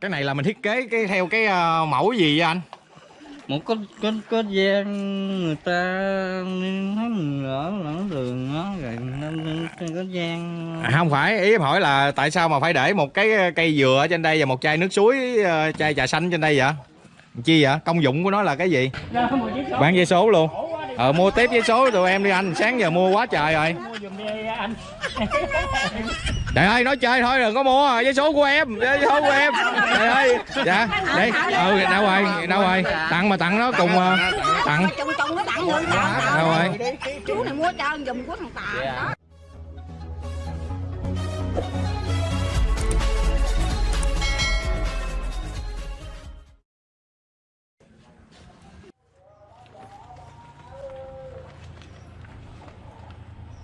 cái này là mình thiết kế cái theo cái ờ, mẫu gì vậy anh? Một có có có gian người ta thấy mình ở lẫn đường đó rồi nên có gian. À, không phải ý em hỏi là tại sao mà phải để một cái cây dừa ở trên đây và một chai nước suối ờ, chai trà xanh trên đây vậy? Chi vậy? Công dụng của nó là cái gì? Bán giấy số luôn ờ mua tiếp giấy số tụi em đi anh. Sáng giờ mua quá trời rồi. Trời ơi nói chơi thôi đừng có mua. Giấy số của em giấy số của em. Trời ơi. Dạ đây ừ đâu rồi đâu rồi? Tặng mà tặng nó cùng ờ, tặng. Trùng trùng nó tặng người đâu rồi? Chú này mua trơn dùng của thằng Tà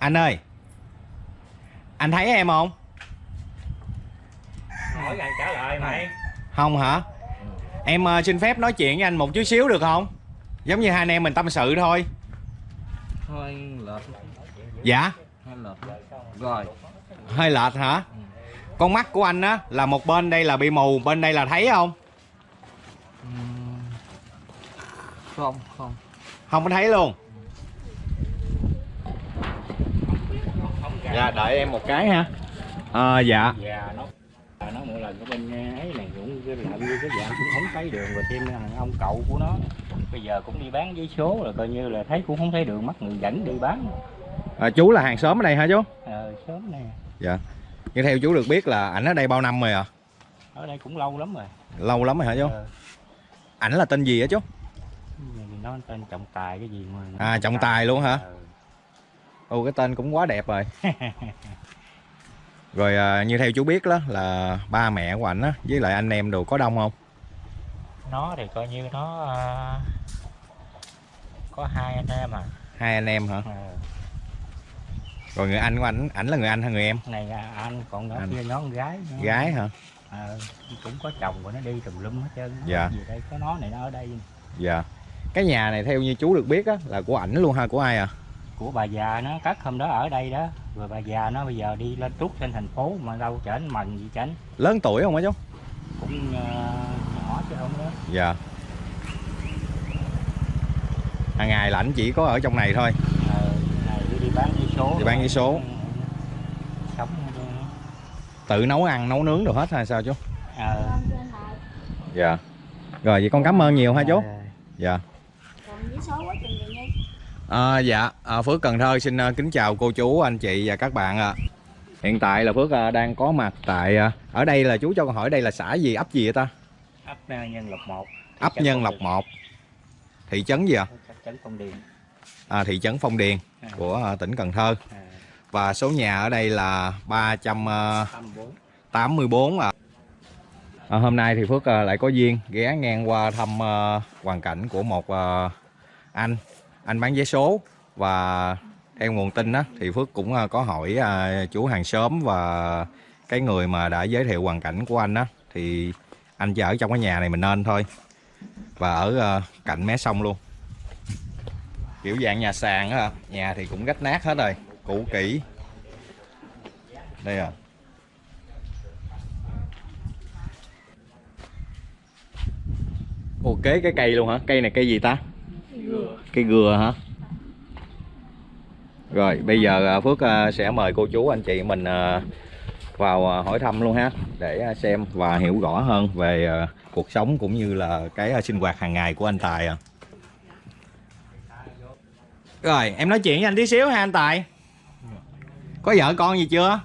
anh ơi. Anh thấy em không? Hỏi ngày trả lời mày. Không hả? Em ờ, xin phép nói chuyện với anh một chút xíu được không? Giống như hai anh em mình tâm sự thôi. Thôi lệch. Dạ? Hơi lệch. Rồi. Hơi lệch hả? Con mắt của anh á là một bên đây là bị mù bên đây là thấy không? Ừm, không không. Không có thấy luôn dạ đợi em một cái ha. Ờ dạ. Già nó nó mỗi lần cái bên ấy này cũng cái làm như cái dạng cũng không thấy đường và thêm là ông cậu của nó. Bây giờ cũng đi bán giấy số rồi coi như là thấy cũng không thấy đường mắt người dẫn đi bán. À, chú là hàng xóm ở đây hả chú? Ờ sớm nè. Dạ. Như theo chú được biết là ảnh ở đây bao năm rồi à ở đây cũng lâu lắm rồi. Lâu lắm rồi hả chú? Ờ. ảnh là tên gì á chú? Nói tên trọng tài cái gì mà À, trọng tài luôn hả? Ờ. Ồ cái tên cũng quá đẹp rồi Rồi à, như theo chú biết đó là ba mẹ của ảnh á với lại anh em đồ có đông không? nó thì coi như nó ờ, có hai anh em à Hai anh em hả? Ờ, Rồi người anh của ảnh, ảnh là người anh hay người em? này là anh còn Anh. kia nó con gái nữa. Gái hả? Ờ, cũng có chồng của nó đi tùm lum hết trơn Nó Dạ. gì đây có nó này nó ở đây Dạ Cái nhà này theo như chú được biết á là của ảnh luôn ha, của ai à? Của bà già nó cắt hôm đó ở đây đó. Rồi bà già nó bây giờ đi lên trút trên thành phố mà đâu chảnh mần gì chảnh Lớn tuổi không á chú? cũng ờ, nhỏ chứ không đó. Dạ. Hàng ngày là ảnh chỉ có ở trong này thôi. Ờ, này đi, đi bán giấy số Đi bán giấy số. sống Tự nấu ăn, nấu nướng đồ hết hay sao chú? ờ, Dạ. Rồi vậy con cảm ơn nhiều ha chú. Ờ, Dạ Còn với số quá chừng rồi nha. À, dạ, à, Phước Cần Thơ xin à, kính chào cô chú, anh chị và các bạn ạ. Hiện tại là Phước à, đang có mặt tại à, ở đây là chú cho con hỏi đây là xã gì, ấp gì vậy ta? ấp nhân lộc một Ấp Nhân Lộc 1. Thị trấn gì ạ? trấn phong điền À, thị trấn Phong Điền À. của à, tỉnh Cần Thơ. à, Và số nhà ở đây là 384 tâm bốn ạ. À, hôm nay thì Phước à, lại có duyên ghé ngang qua thăm à, hoàn cảnh của một à, anh, anh bán vé số và theo nguồn tin á, thì Phước cũng à, có hỏi à, chú hàng xóm và cái người mà đã giới thiệu hoàn cảnh của anh á, thì anh chỉ ở trong cái nhà này mình nên thôi và ở à, cạnh mé sông luôn kiểu dạng nhà sàn á, nhà thì cũng rách nát hết rồi, cũ kỹ đây à Ồ kế cái cây luôn hả? Cây này cây gì ta? Cây gừa hả? Rồi bây giờ à, Phước à, sẽ mời cô chú anh chị mình à, vào hỏi thăm luôn ha Để xem và hiểu rõ hơn về cuộc sống cũng như là cái sinh hoạt hàng ngày của anh Tài à. Rồi em nói chuyện với anh tí xíu ha anh Tài Có vợ con gì chưa?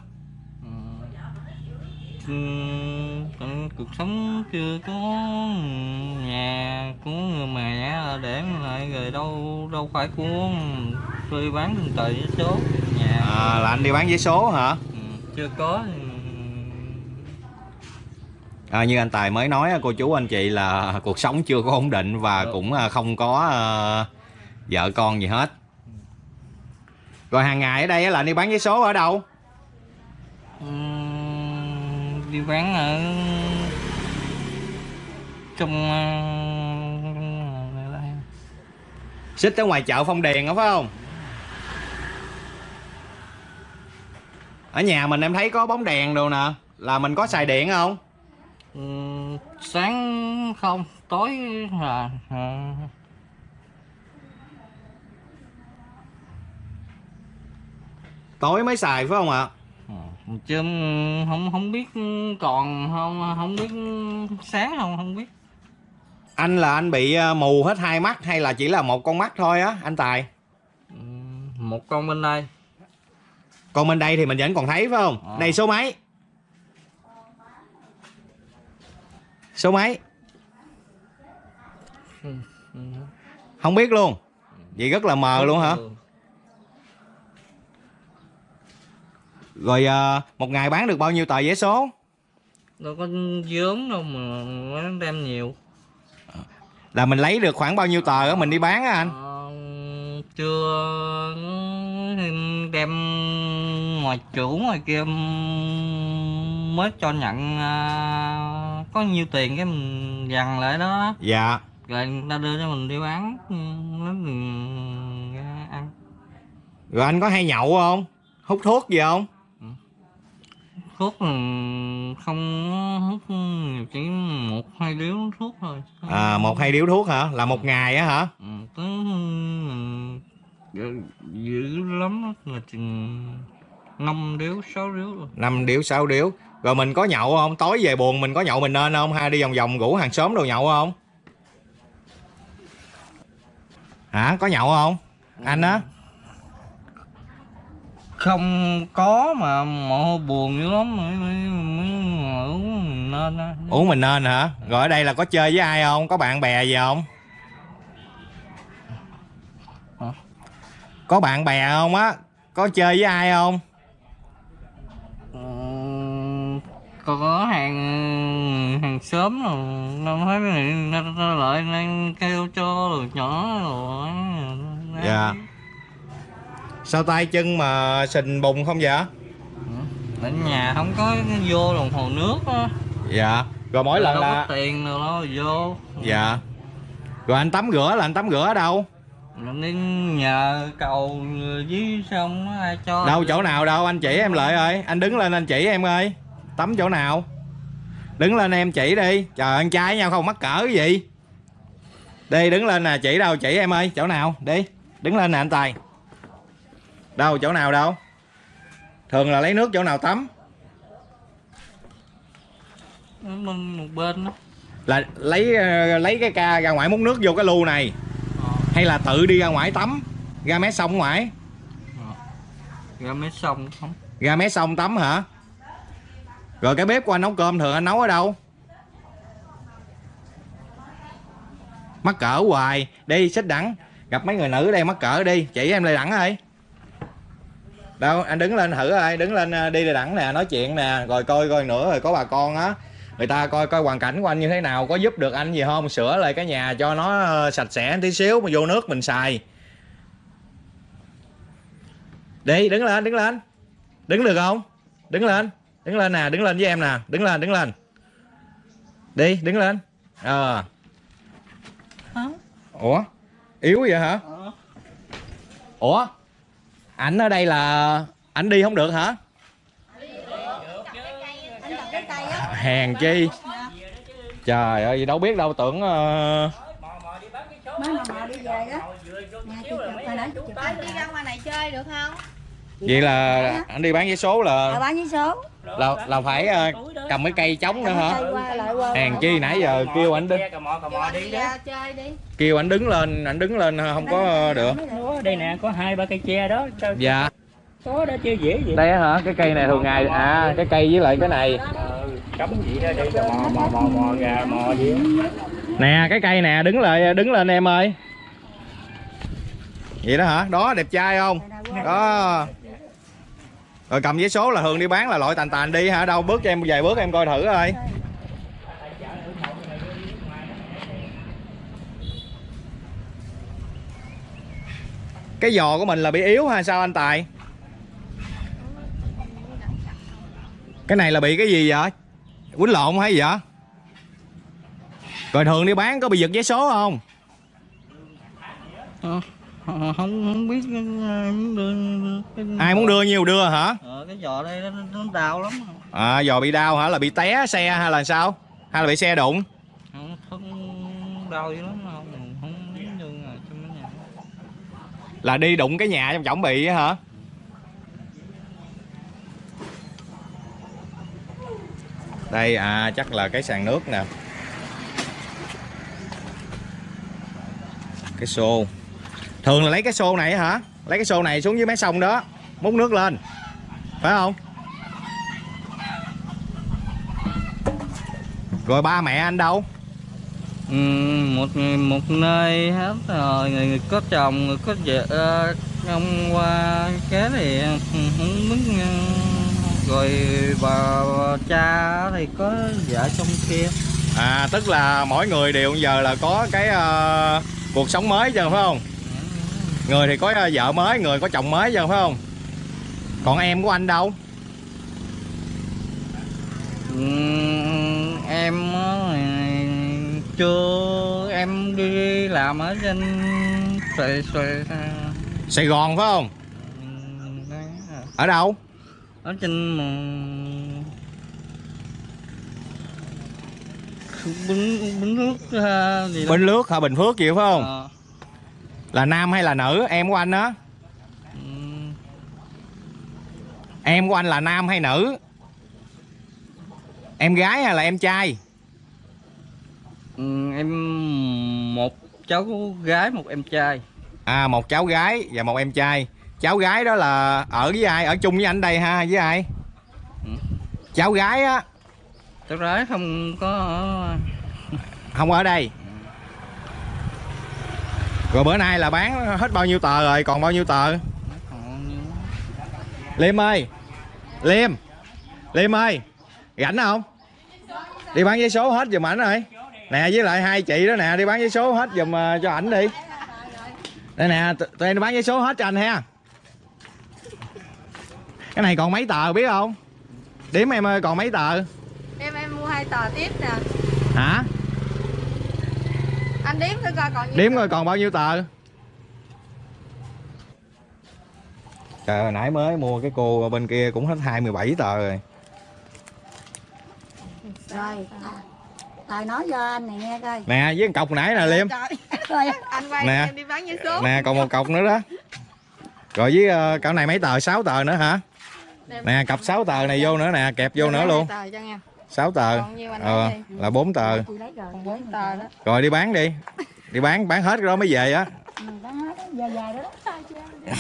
Còn cuộc sống chưa có nhà của người mẹ để lại rồi đâu đâu phải của tôi bán từng tờ giấy số nhà À, là anh đi bán giấy số hả? Ừm, chưa có À, như anh Tài mới nói cô chú anh chị là cuộc sống chưa có ổn định và cũng à, không có à, vợ con gì hết. Rồi hàng ngày ở đây là anh đi bán giấy số ở đâu? ừm, đi bán ở trong ờ. Xích ở ngoài chợ Phong Điền đó phải không? ở nhà mình em thấy có bóng đèn đồ nè là mình có xài điện không Ừ, sáng không tối là à, tối mới xài phải không ạ ừ, chứ không không biết còn không không biết sáng không không biết anh là anh bị ờ, mù hết hai mắt hay là chỉ là một con mắt thôi á anh tài? Một con bên đây. Còn bên đây thì mình vẫn còn thấy phải không? Ờ. đây số mấy? Số mấy? Không biết luôn. Vậy rất là mờ luôn hả? rồi ờ, một ngày bán được bao nhiêu tờ vé số? Đâu có vốn đâu mà nó đem nhiều là mình lấy được khoảng bao nhiêu tờ á mình đi bán á anh? Ờ, chưa đem ngoài chủ ngoài kia mới cho nhận à, có nhiêu tiền cái mình dằn lại đó. Dạ. Rồi người ta đưa cho mình đi bán ừ, lấy mình ăn. Rồi anh có hay nhậu không? Hút thuốc gì không thuốc không hút nhiều chỉ một hai điếu thuốc thôi. À một hai điếu thuốc hả? Là một ngày á hả? Ừ, mình dữ, dữ lắm là chừng năm điếu sáu điếu năm điếu sáu điếu. Rồi mình có nhậu không? Tối về buồn mình có nhậu mình nên không? Hay đi vòng vòng rủ hàng xóm đồ nhậu không? Hả? Có nhậu không? Anh á không có mà mộ buồn dữ lắm. Mới mới mới uống nên á. uống mình nên hả? Rồi ở đây là có chơi với ai không? Có bạn bè gì không? Hả? có bạn bè không á? Có chơi với ai không? Có hàng hàng xóm rồi. Nó thấy nó, lại đang kêu cho rồi nhỏ rồi. Dạ. Sao tay chân mà sình bùng không vậy? Ở nhà không có vô đồng hồ nước á. Dạ. Rồi mỗi lần là có tiền đâu đó vô. Dạ. Rồi anh tắm rửa là anh tắm rửa ở đâu? Rồi đi nhờ cầu với sông nó ai cho đâu chỗ nào đâu anh chỉ em lại ơi. Anh đứng lên anh chỉ em ơi. Tắm chỗ nào? Đứng lên em chỉ đi. Trời ăn trai nhau không mắc cỡ cái gì. Đi đứng lên nè chỉ đâu chỉ em ơi. Chỗ nào? Đi. Đứng lên nè anh tài đâu chỗ nào đâu? Thường là lấy nước chỗ nào tắm? Một bên đó. Là lấy ờ, lấy cái ca ra ngoài múc nước vô cái lu này. Ờ. hay là tự đi ra ngoài tắm? Ra mé sông ngoài. Ra mấy sông không? Ra mé sông tắm hả? Rồi cái bếp của anh nấu cơm thường anh nấu ở đâu? Mắc cỡ hoài. Đi xích đẳng. Gặp mấy người nữ ở đây mắc cỡ đi. Chỉ em lại đẳng ơi đâu anh đứng lên thử ơi đứng lên ờ, đi đẳng nè nói chuyện nè rồi coi coi nữa rồi có bà con á. Người ta coi coi hoàn cảnh của anh như thế nào có giúp được anh gì không? Sửa lại cái nhà cho nó ờ, sạch sẽ tí xíu mà vô nước mình xài. Đi đứng lên đứng lên. Đứng được không? Đứng lên đứng lên nè đứng lên với em nè đứng lên đứng lên. Đi đứng lên. Ờ. Ủa? Yếu vậy hả? Ủa ảnh ở đây là ảnh đi không được hả? Hèn chi? Trời ơi đâu biết đâu tưởng ờ, mới mà mò đi về đó nhà chị chụp hồi nãy chị chụp Ba đi ra ngoài này chơi được không? vậy là anh đi bán vé số à, là bán với số là là phải ờ, cầm cái cây trống nữa hả? hèn chi nãy giờ kêu ảnh đứng anh đi. đi đó ra chơi đi kêu ảnh đứng lên ảnh đứng lên không có được. Ủa, đây nè có hai ba cây tre đó dạ. có đó chơi dễ vậy? Đây hả cái cây này thường ngày à cái cây với lại cái này. Ờ, cấm gì đó đi mò mò mò mò gà mò gì nè cái cây nè đứng lại đứng lên em ơi. Vậy đó hả? Đó đẹp trai không? Đó rồi cầm giấy số là thường đi bán là loại tàn tàn đi hả? Đâu bước cho em vài bước em coi thử coi. Cái giò của mình là bị yếu hay sao anh tài? Cái này là bị cái gì vậy? Quýnh lộn hay gì vậy? Rồi thường đi bán có bị giật vé số không? Ờ. không không biết ai muốn đưa cái, ai muốn đưa nhiều đưa hả? Ờ, cái giò đây nó, nó đau lắm à giò bị đau hả? Là bị té xe hay là sao? Hay là bị xe đụng? Không, không đau dữ lắm không không đưa à, cho mấy nhà. Là đi đụng cái nhà trong chổng bị á hả? Đây à chắc là cái sàn nước nè. Cái xô thường là lấy cái xô này hả? Lấy cái xô này xuống dưới mé sông đó múc nước lên. Phải không? Rồi ba mẹ anh đâu? Ừ, một một nơi hết rồi. Người, người có chồng người có vợ ông qua kế thì không biết ừ, rồi bà, bà cha thì có vợ trong kia. À tức là mỗi người đều giờ là có cái ờ, cuộc sống mới chứ phải không người thì có ờ, vợ mới người có chồng mới chứ phải không? Còn em của anh đâu? Ừ, em chưa em đi làm ở trên Sài Sài sài gòn phải không? ở đâu? Ở trên bún bún nước gì đó. Bình lước hả? Bình phước chịu phải không? Ờ, là nam hay là nữ? Em của anh á. Ừ, em của anh là nam hay nữ? Em gái hay là em trai? Ừ, em một cháu gái một em trai. À một cháu gái và một em trai. Cháu gái đó là ở với ai? Ở chung với anh đây ha với ai? Ừ. cháu gái á. Cháu gái không có không ở đây rồi bữa nay là bán hết bao nhiêu tờ rồi? Còn bao nhiêu tờ? Liêm ơi. Liêm. Liêm ơi. Rảnh không? Đi bán giấy số hết giùm ảnh rồi. Nè với lại hai chị đó nè đi bán giấy số hết giùm ờ, cho ảnh đi. Đây nè tụi em đi bán giấy số hết cho anh ha. Cái này còn mấy tờ biết không? Đếm em ơi còn mấy tờ? Em em mua hai tờ tiếp nè. Hả Anh đếm thử coi còn nhiêu đếm rồi còn bao nhiêu tờ? Trời ơi nãy mới mua cái cô bên kia cũng hết 27 tờ rồi. Rồi tài nói cho anh này nghe coi. Nè với cọc nãy nè liêm. Trời rồi Anh quay Nè. em đi bán giấy số. Nè còn một cọc nữa đó. Rồi với ờ, cậu này mấy tờ? 6 tờ nữa hả? Nè. Cặp 6 tờ này vô nữa nè kẹp vô nữa luôn hai tờ. Cho nha 6 tờ Còn nhiêu anh ờ, là 4 tờ. Rồi Còn bốn tờ đó. Rồi đi bán đi. Đi bán bán hết cái đó mới về á. Ừ,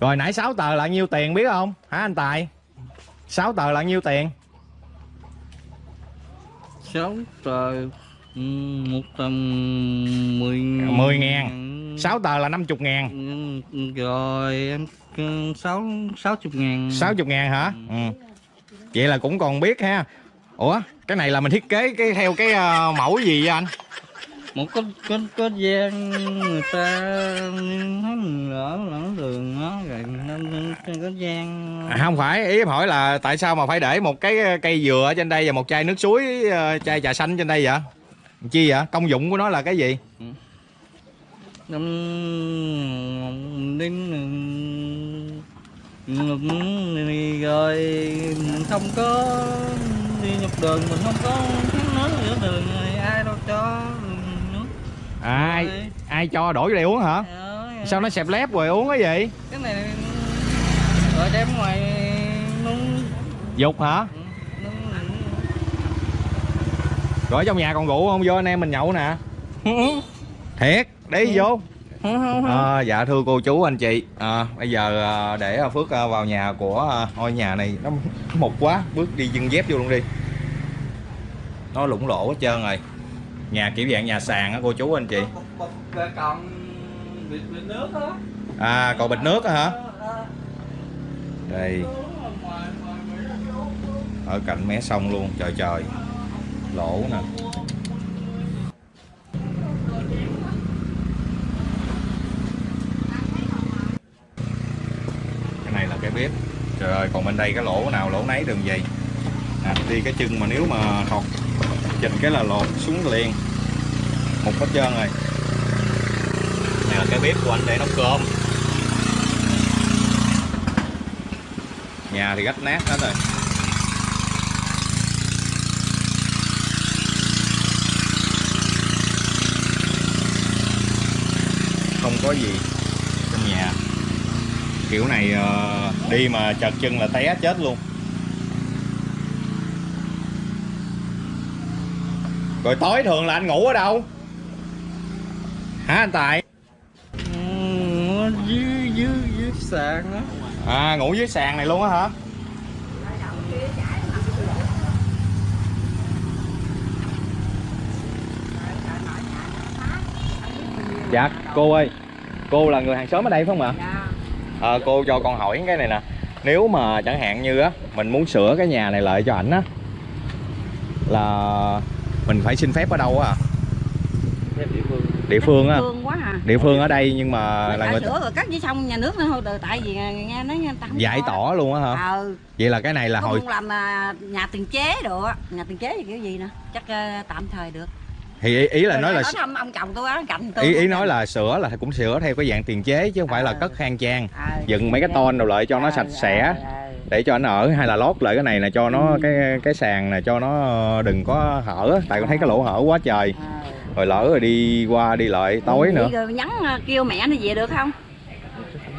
rồi nãy 6 tờ là nhiêu tiền biết không? Hả anh tài? 6 tờ là nhiêu tiền? Sáu tờ ừ, một tầm mười 10 ngàn. 6 tờ là 50 ngàn. Ừ, rồi em sáu sáu chục ngàn 60 ngàn hả ừ. vậy là cũng còn biết ha ủa cái này là mình thiết kế cái theo cái ờ, mẫu gì vậy anh một có có có gian người ta mình lỡ lỡ đường đó rồi nên có gian À, không phải ý em hỏi là tại sao mà phải để một cái cây dừa ở trên đây và một chai nước suối ờ, chai trà xanh trên đây vậy chi vậy công dụng của nó là cái gì đêm ngừng rồi không có đi nhọc đường mình không có kháng nước giữa đường này ai đâu cho nước. Ai? Ai cho đổi đây uống hả? Đó, sao nó xẹp lép rồi uống cái gì? Cái này rồi đem ngoài nung. Dục hả? Nung. Rồi ở trong nhà còn rượu không? Vô anh em mình nhậu nè. Thiệt đi vô không không không à, dạ thưa cô chú anh chị. À, bây giờ à, để phước à, vào nhà của à, ngôi nhà này nó mục quá bước đi chân dép vô luôn đi. Nó lủng lỗ hết trơn rồi. Nhà kiểu dạng nhà sàn á cô chú anh chị. Còn nước đó à còn bịch nước á hả? Đây. Ở cạnh mé sông luôn trời trời. Lỗ nè biết. Trời ơi còn bên đây cái lỗ nào lỗ nấy đừng vậy à, đi cái chân mà nếu mà thọt chỉnh cái là lột xuống liền. Một hết trơn rồi. Bếp của anh để nấu cơm. Nhà thì rách nát hết rồi. Không có gì trong nhà kiểu này ờ, đi mà chật chân là té chết luôn. Rồi tối thường là anh ngủ ở đâu? Hả anh tài? Ừ, dưới dưới dưới sàn á. À ngủ dưới sàn này luôn á hả? Dạ cô ơi cô là người hàng xóm ở đây phải không ạ? dạ à, cô cho con hỏi cái này nè. Nếu mà chẳng hạn như á mình muốn sửa cái nhà này lại cho ảnh á là mình phải xin phép ở đâu á? Địa phương. Địa phương á. À. Địa phương ở đây nhưng mà là là người sửa rồi cắt với xong nhà nước nữa thôi từ tại vì nghe nói người ta không giải tỏ luôn á hả? Ờ vậy là cái này là hồi muốn làm à, nhà tiền chế được á. Nhà tiền chế thì kiểu gì nè? Chắc ờ, tạm thời được thì ý, ý là nói là nói thăm ông chồng tôi á cạnh tôi ý ý nói là sửa là cũng sửa theo cái dạng tiền chế chứ không phải là Ờ. cất khang trang. Ờ, dựng mấy cái ton đồ lại cho nó ờ, sạch sẽ để cho anh ở hay là lót lại cái này là cho nó Ừ. cái cái sàn này cho nó đừng có hở tại con thấy cái lỗ hở quá trời. Rồi lỡ rồi đi qua đi lại tối Vậy nữa. rồi nhắn kêu mẹ nó về được không?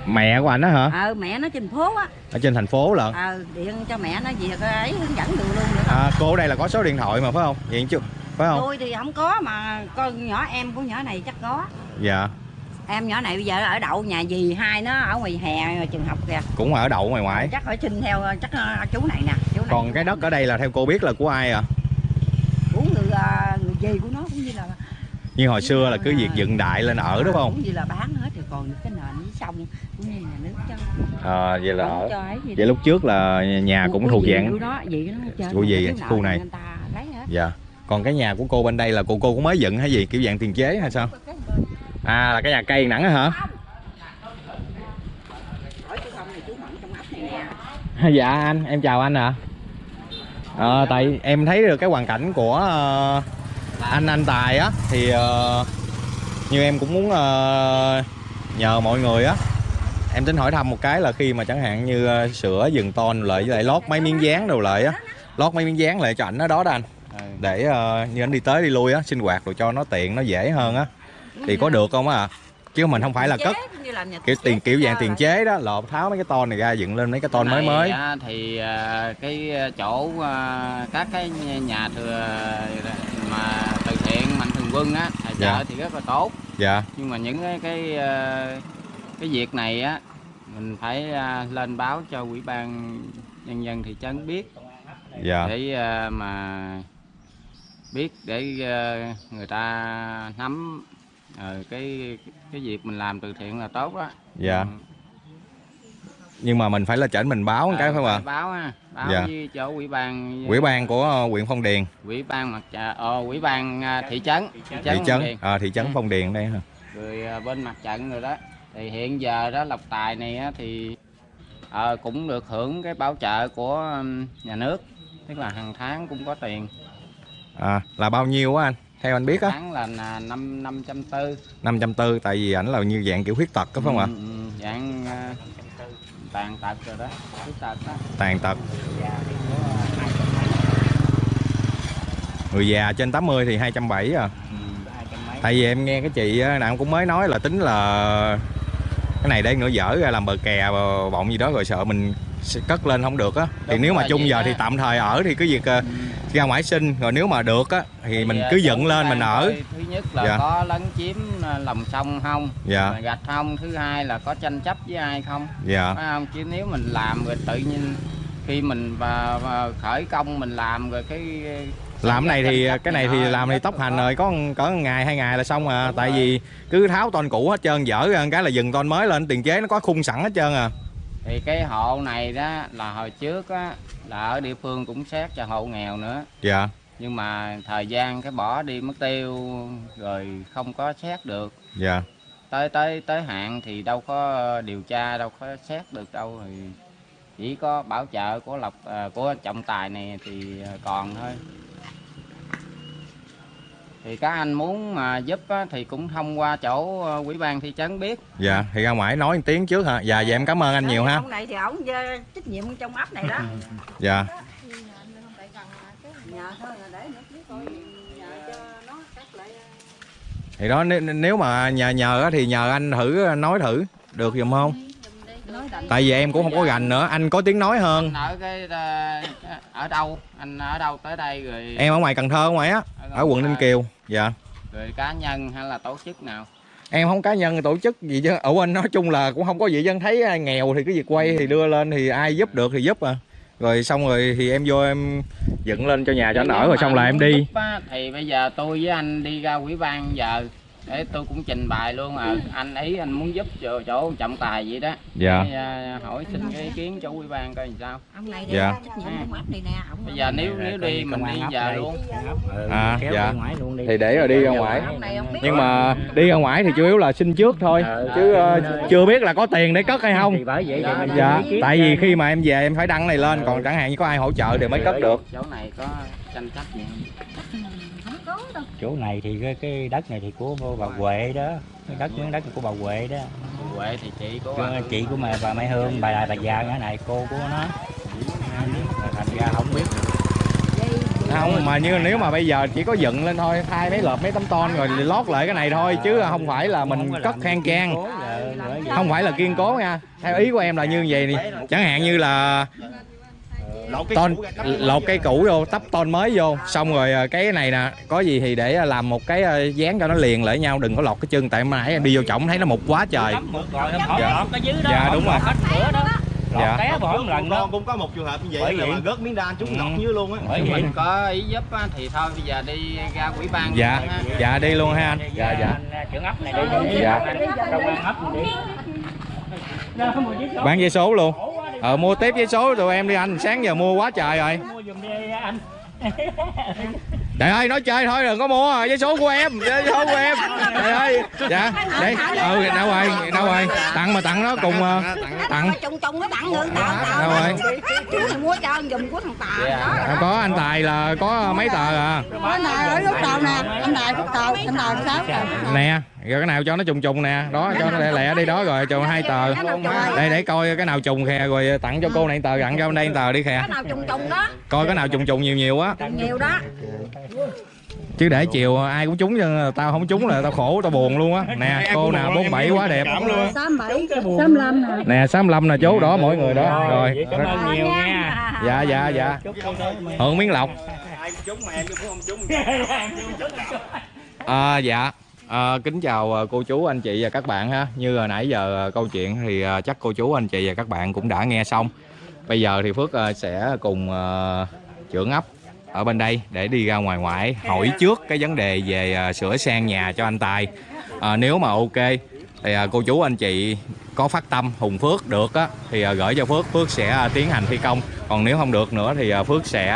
Mẹ của anh á hả? Ờ mẹ nó trên phố á. Ở trên thành phố lận. Ờ điện cho mẹ nó về cái ấy hướng dẫn đường luôn được không? À, cô ở đây là có số điện thoại mà phải không? Vậy chứ phải không? Tôi thì không có mà con nhỏ em của nhỏ này chắc có. Dạ. Em nhỏ này bây giờ ở đậu nhà dì hai nó ở ngoài hè trường học kìa. Cũng ở đậu ngoài ngoại. Chắc phải xin theo chắc chú này nè chú này. Còn cái đất ở đây là theo cô biết là của ai à? Của người ờ, người dì của nó cũng như là như hồi xưa là cứ việc dựng đại lên ở đúng không? Cũng như là bán hết rồi còn cái nền với sông cũng như nhà nước cho. À, vậy là ở gì vậy lúc trước là nhà cũng thuộc dạng của dì của à, nợ khu này. dạ còn cái nhà của cô bên đây là cô cô cũng mới dựng hay gì? Kiểu dạng tiền chế hay sao? À là cái nhà cây nẵng hả? Dạ anh. Em chào anh ạ. À. tại em thấy được cái hoàn cảnh của ờ, anh anh tài á, thì ờ, như em cũng muốn nhờ mọi người á. Em tính hỏi thăm một cái là khi mà chẳng hạn như sửa dừng ton lại với lại lót mấy miếng dán đồ lại á. Lót mấy miếng dán lại cho ảnh ở đó đó anh để ờ, như anh đi tới đi lui á sinh hoạt rồi cho nó tiện nó dễ hơn á. Thì có được không á chứ mình không phải là cất kiểu tiền kiểu dạng tiền chế đó lột tháo mấy cái ton này ra dựng lên mấy cái ton mới mới. thì à, cái chỗ à, các cái nhà thừa mà từ thiện mạnh thường quân á tài trợ Dạ. thì rất là tốt. Dạ. Nhưng mà những cái cái à, cái việc này á mình phải à, lên báo cho ủy ban nhân dân thị trấn biết. Dạ. Để à, mà biết để à, người ta nắm ờ, cái cái việc mình làm từ thiện là tốt đó dạ. Ừ. nhưng mà mình phải là chỉnh mình báo một cái Ờ, phải không ạ? báo ha báo Dạ. với chỗ ủy ban quỹ ban của ờ, huyện phong điền. Ủy ban mặt trận ờ, ủy ban à, thị trấn thị thị Phong trấn Điền. à, thị trấn Ừ. phong điền đây hả? Rồi à, bên mặt trận rồi đó. Thì hiện giờ đó lộc tài này á, thì ờ, cũng được hưởng cái bảo trợ của nhà nước. Tức là hàng tháng cũng có tiền à, là bao nhiêu á anh? Theo anh biết á? Tháng là năm năm trăm tư. Năm trăm tư tại vì ảnh là như dạng kiểu khuyết tật có phải không ạ? Ừ, ừ, dạng à, tàn tật rồi đó khuyết tật đó. Tàn tật. 270 người già trên 80 thì 270 à? Ừ, hai trăm mấy. Tại vì em nghe cái chị á, nào cũng mới nói là tính là cái này để nữa dở ra làm bờ kè bọng gì đó rồi sợ mình cất lên không được á. Thì Đúng nếu mà chung giờ á. thì tạm thời ở thì cứ việc ờ, Ừ. ra ngoài sinh rồi nếu mà được á thì mình cứ dựng lên mình ở. thứ nhất là Dạ. có lấn chiếm à, lòng sông không? Dạ. Gạch không? Thứ hai là có tranh chấp với ai không? Dạ. Phải không? Chứ nếu mình làm rồi tự nhiên khi mình và, và khởi công mình làm rồi cái làm cái này thì cái này thì làm thì tốc hành rồi có có ngày hai ngày là xong à. Đúng tại rồi. vì cứ tháo ton cũ hết trơn dở cái là dừng ton mới lên tiền chế nó có khung sẵn hết trơn à thì cái hộ này đó là hồi trước á là ở địa phương cũng xét cho hộ nghèo nữa. Dạ. Nhưng mà thời gian cái bỏ đi mất tiêu rồi không có xét được. Dạ. Tới tới tới hạn thì đâu có điều tra đâu có xét được đâu. Thì chỉ có bảo trợ của lộc à, của trọng tài này thì à, còn thôi thì các anh muốn mà giúp á, thì cũng thông qua chỗ ờ, ủy ban thị trấn biết. Dạ thì ra ngoài nói một tiếng trước hả? Dạ dạ em cảm ơn anh nhiều ha. Ông này thì ổng ờ, trách nhiệm trong ấp này đó. Dạ. Nhà thôi là để nữa chứ coi nhà cho nó cắt lại thì đó nếu, nếu mà nhờ nhờ á thì nhờ anh thử nói thử được giùm không tại vì em cũng không có gành nữa anh có tiếng nói hơn. Anh ở cái ờ, ở đâu? Anh ở đâu tới đây rồi? Em ở ngoài cần thơ ngoài á ở quận ninh kiều. Dạ. Rồi cá nhân hay là tổ chức nào? Em không cá nhân tổ chức gì chứ. Ở bên nói chung là cũng không có gì dân thấy ai nghèo thì cái việc quay thì đưa lên thì ai giúp được thì giúp à. Rồi xong rồi thì em vô em dựng lên cho nhà cho anh ở rồi xong là em đi. Á, thì bây giờ tôi với anh đi ra ủy ban giờ để tôi cũng trình bày luôn à. Anh ý anh muốn giúp chỗ, chỗ trọng tài vậy đó. Dạ. Để, à, hỏi xin cái ý kiến chỗ ủy ban coi làm sao. Ông này đi Dạ. bây giờ nếu nếu đi mình đi giờ luôn. À, kéo dạ. đi ngoài luôn đi. Thì để rồi đi ra ngoài nhưng mà đi ra ngoài thì chủ yếu là xin trước thôi chứ ờ, chưa biết là có tiền để cất hay không. thì bởi vậy thì mình dạ tại vì khi mà em về em phải đăng này lên còn chẳng hạn như có ai hỗ trợ thì mới cất được. chỗ này có tranh chấp gì không? Chỗ này thì cái, cái đất này thì của bà Huệ đó. Cái đất miếng đất của bà Huệ đó. Huệ thì chị của Cái chị của mẹ bà Mai Hương bà là bà già cái này cô của nó. Thành ra không biết. Không mà như nếu mà bây giờ chỉ có dựng lên thôi thay mấy lợp mấy tấm ton rồi lót lại cái này thôi chứ không phải là mình cất khang trang không phải là kiên cố nha. Theo ý của em là như vậy đi chẳng hạn như là ton lột cái cũ vô tấp ton mới vô xong rồi ờ, cái này nè có gì thì để làm một cái ờ, dán cho nó liền lại nhau đừng có lọt cái chân tại mà nãy em đi vô trọng thấy nó mục quá trời rồi Dạ. dạ. Dạ, đúng rồi. hết nữa đó lọt Dạ. té bỏ một lần đó con cũng có một trường hợp như vậy Bởi là vậy. gớt miếng đan trúng Ừ. ngọc dưới luôn á bởi vậy mình có ý giúp á, thì thôi bây giờ đi ra ủy ban dạ luôn ha. dạ đi luôn ha anh dạ dạ Anh, trưởng ấp này đi Dạ. công an ấp đi bán vé số luôn ờ mua tiếp vé số tụi em đi anh sáng giờ mua quá trời rồi. Mua giùm đi anh. Trời ơi nói chơi thôi đừng có mua vé số của em vé số của em. Trời ơi dạ đấy ừ đâu rồi đâu rồi tặng mà tặng nó cùng ờ, tặng trùng trùng nó tặng người tao đâu rồi. Chú này mua cho anh giùm của thằng tà Dạ. đó. Có anh tài là có mấy tờ à? Anh này ở lúc đầu nè anh này lúc đầu anh này sáu nè rồi cái nào cho nó trùng trùng nè. Đó cho nó lẹ lẹ đi đó rồi cho hai tờ. đây để coi cái nào trùng kìa rồi tặng cho cô này tờ tặng cho đây tờ đi kìa cái nào trùng trùng đó. Coi cái nào trùng trùng nhiều nhiều á. Nhiều đó. Chứ để chiều ai cũng trúng chứ tao không trúng là tao khổ tao buồn luôn á. Nè cô nào 47 quá đẹp. sáu bảy sáu lăm nè. Nè 65 là chú đó mỗi người đó. rồi vậy cảm ơn nhiều nha. Dạ dạ dạ. hưởng miếng lọc. ai cũng trúng mà em cũng không trúng. À, dạ à, kính chào à, cô chú anh chị và các bạn ha. Như hồi nãy giờ à, câu chuyện thì à, chắc cô chú anh chị và các bạn cũng đã nghe xong. Bây giờ thì Phước sẽ cùng trưởng ấp ở bên đây để đi ra ngoài ngoại hỏi trước cái vấn đề về sửa sang nhà cho anh Tài. À, nếu mà ok thì cô chú anh chị có phát tâm Hùng Phước được á thì gửi cho Phước Phước sẽ tiến hành thi công. Còn nếu không được nữa thì Phước sẽ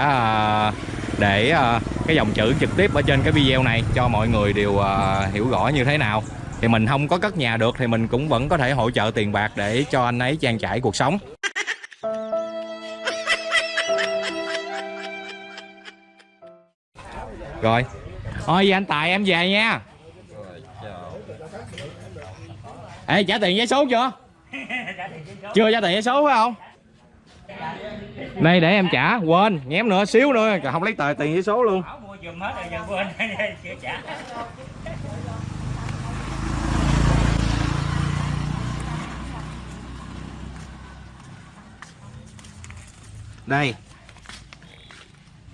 để à, cái dòng chữ trực tiếp ở trên cái video này cho mọi người đều à, hiểu rõ như thế nào. Thì mình không có cất nhà được thì mình cũng vẫn có thể hỗ trợ tiền bạc để cho anh ấy trang trải cuộc sống. Rồi. Thôi vậy anh tài em về nha. Ê trả tiền vé số chưa? Chưa trả tiền vé số phải không đây để em trả. Quên nhém nữa xíu nữa. Không lấy tờ tiền vé số luôn. Bảo mua giùm hết rồi giờ quên chưa trả. Đây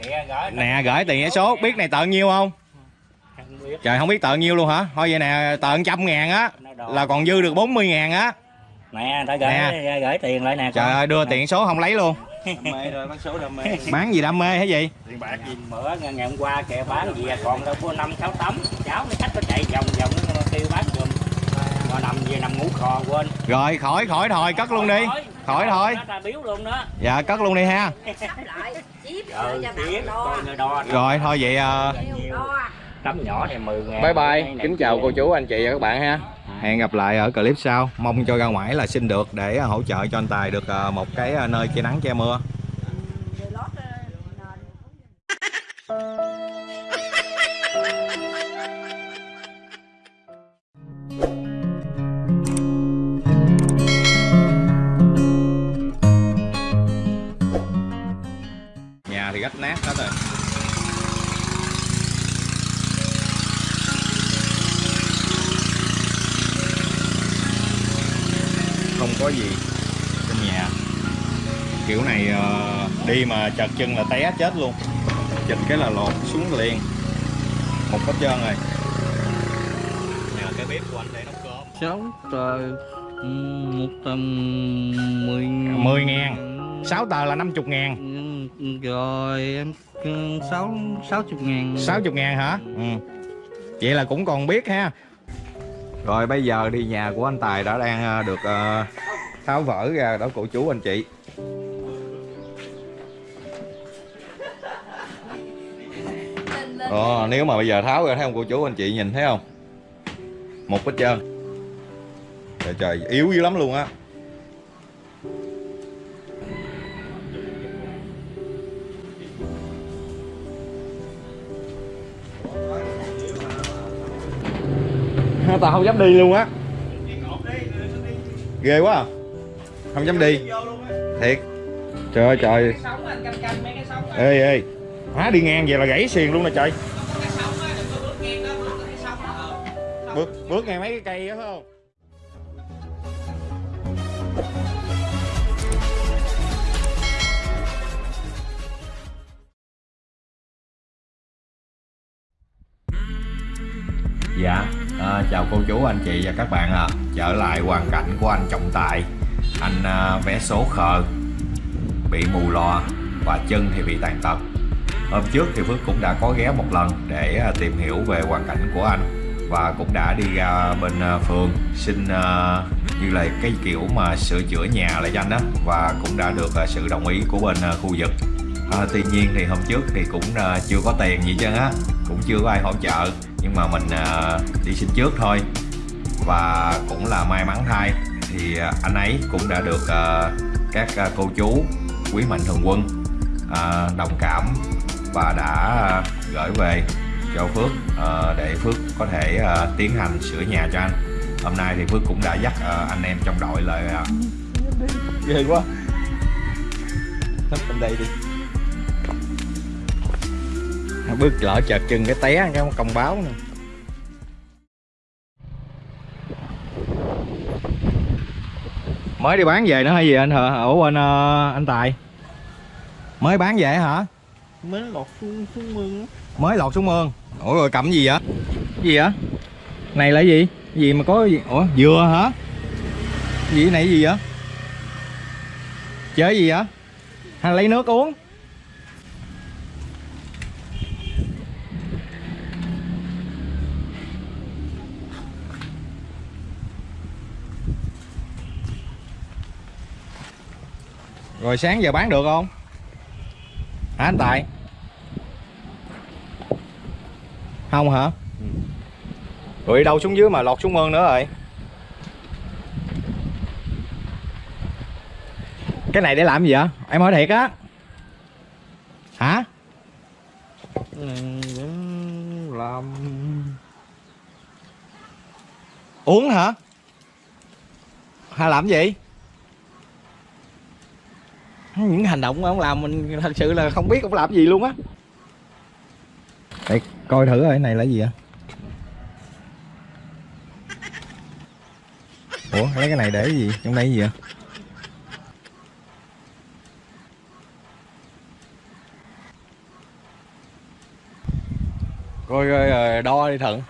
gửi nè gửi tiền vé số. Biết này tờ nhiêu không? Không biết. Trời không biết tờ nhiêu luôn hả? Thôi vậy nè tờ trăm ngàn á là còn dư được 40 ngàn á nè ta gửi Nè. gửi tiền lại nè trời ơi đưa tiền số không lấy luôn. Đam mê rồi bán số đam mê. Bán gì đam mê hả gì tiền bạc gì? Bữa ngày, ngày hôm qua kìa bán gì à, còn đâu có năm sáu tấm. Cháu nó khách nó chạy vòng vòng nó kêu bán giùm. Mà nằm về nằm ngủ khò quên. Rồi khỏi khỏi thôi cất luôn đi. Khỏi thôi. nó ta biếu luôn đó. Dạ cất luôn đi ha. Rồi thôi vậy đo tấm nhỏ này 10 ngàn. Bye bye. Kính chào cô chú anh chị và các bạn ha hẹn gặp lại ở clip sau. Mong cho ra ngoài là xin được để à, hỗ trợ cho anh tài được à, một cái à, nơi che nắng che mưa. Chật chân là té chết luôn. Chịch cái là lột xuống liền. Một hết trơn rồi. Nhà cái bếp của anh để nấu cơm. Sáu tờ ừ, một tầm mười 10 ngàn. 6 tờ là 50 ngàn. Ừ, rồi em sáu sáu chục ngàn. 60 ngàn hả? Ừ. vậy là cũng còn biết ha. Rồi bây giờ đi nhà của anh Tài đã đang ờ, được ờ, tháo vỡ ra đó cô chú anh chị Ờ, nếu mà bây giờ tháo ra thấy không cô chú anh chị nhìn thấy không? Một hết trơn. Trời trời yếu dữ lắm luôn á. Tao không dám đi luôn á. Ghê quá à. không dám đi. Thiệt. Trời ơi trời. Ê ê hả đi ngang vậy là gãy xiền luôn nè trời bước bước ngang mấy cái cây đó phải không Dạ, à, chào cô chú, anh chị và các bạn ạ. À. Trở lại hoàn cảnh của anh Trọng Tài. Anh à, vé số khờ, bị mù lòa và chân thì bị tàn tật. Hôm trước thì Phước cũng đã có ghé một lần để à, tìm hiểu về hoàn cảnh của anh và cũng đã đi ra bên à, phường xin à, như là cái kiểu mà sửa chữa nhà lại cho anh đó và cũng đã được sự đồng ý của bên khu vực. À, tuy nhiên thì hôm trước thì cũng chưa có tiền gì chứ á, cũng chưa có ai hỗ trợ nhưng mà mình đi xin trước thôi và cũng là may mắn thay thì anh ấy cũng đã được các cô chú quý mạnh thường quân đồng cảm và đã à, gửi về cho Phước à, để Phước có thể à, tiến hành sửa nhà cho anh. Hôm nay thì Phước cũng đã dắt anh em trong đội lại ghê quá. Nấp bên đây đi. Bước lỡ chợt chân cái té, cái công báo nè. Mới đi bán về nữa hay gì anh hả? Ở bên anh tài. Mới bán về hả? Mới lọt xuống xuống mương mới lọt xuống mương? Ủa rồi cầm gì vậy? Gì vậy? Này là gì? Cái gì mà có gì? Ủa dừa hả? Gì này gì vậy? Chơi gì vậy? Hay lấy nước uống? Rồi sáng giờ bán được không? Hả anh Tài? Không hả? Rồi đi đâu xuống dưới mà lọt xuống mương nữa rồi Cái này để làm gì vậy? Em hỏi thiệt á Hả? làm Uống hả? Hay làm gì? Những hành động mà ông làm mình thật sự là không biết ông làm gì luôn á. Để coi thử rồi cái này là gì vậy? Ủa lấy cái này để cái gì? Trong đây cái gì vậy? Coi coi rồi đo đi thận.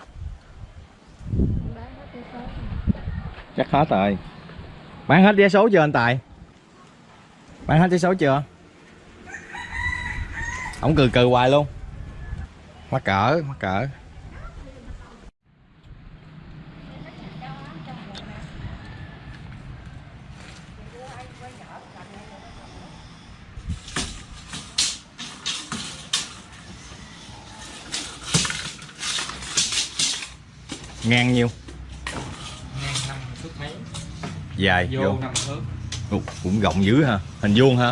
Chắc hết rồi. Bán hết vé số chưa anh tài bán hết vé số chưa? Ổng cười cười hoài luôn. Mắc cỡ mắc cỡ. Ngang nhiêu? Ngang năm thước mấy? Dài vô, vô. năm thước Ồ, cũng rộng dữ ha hình vuông vô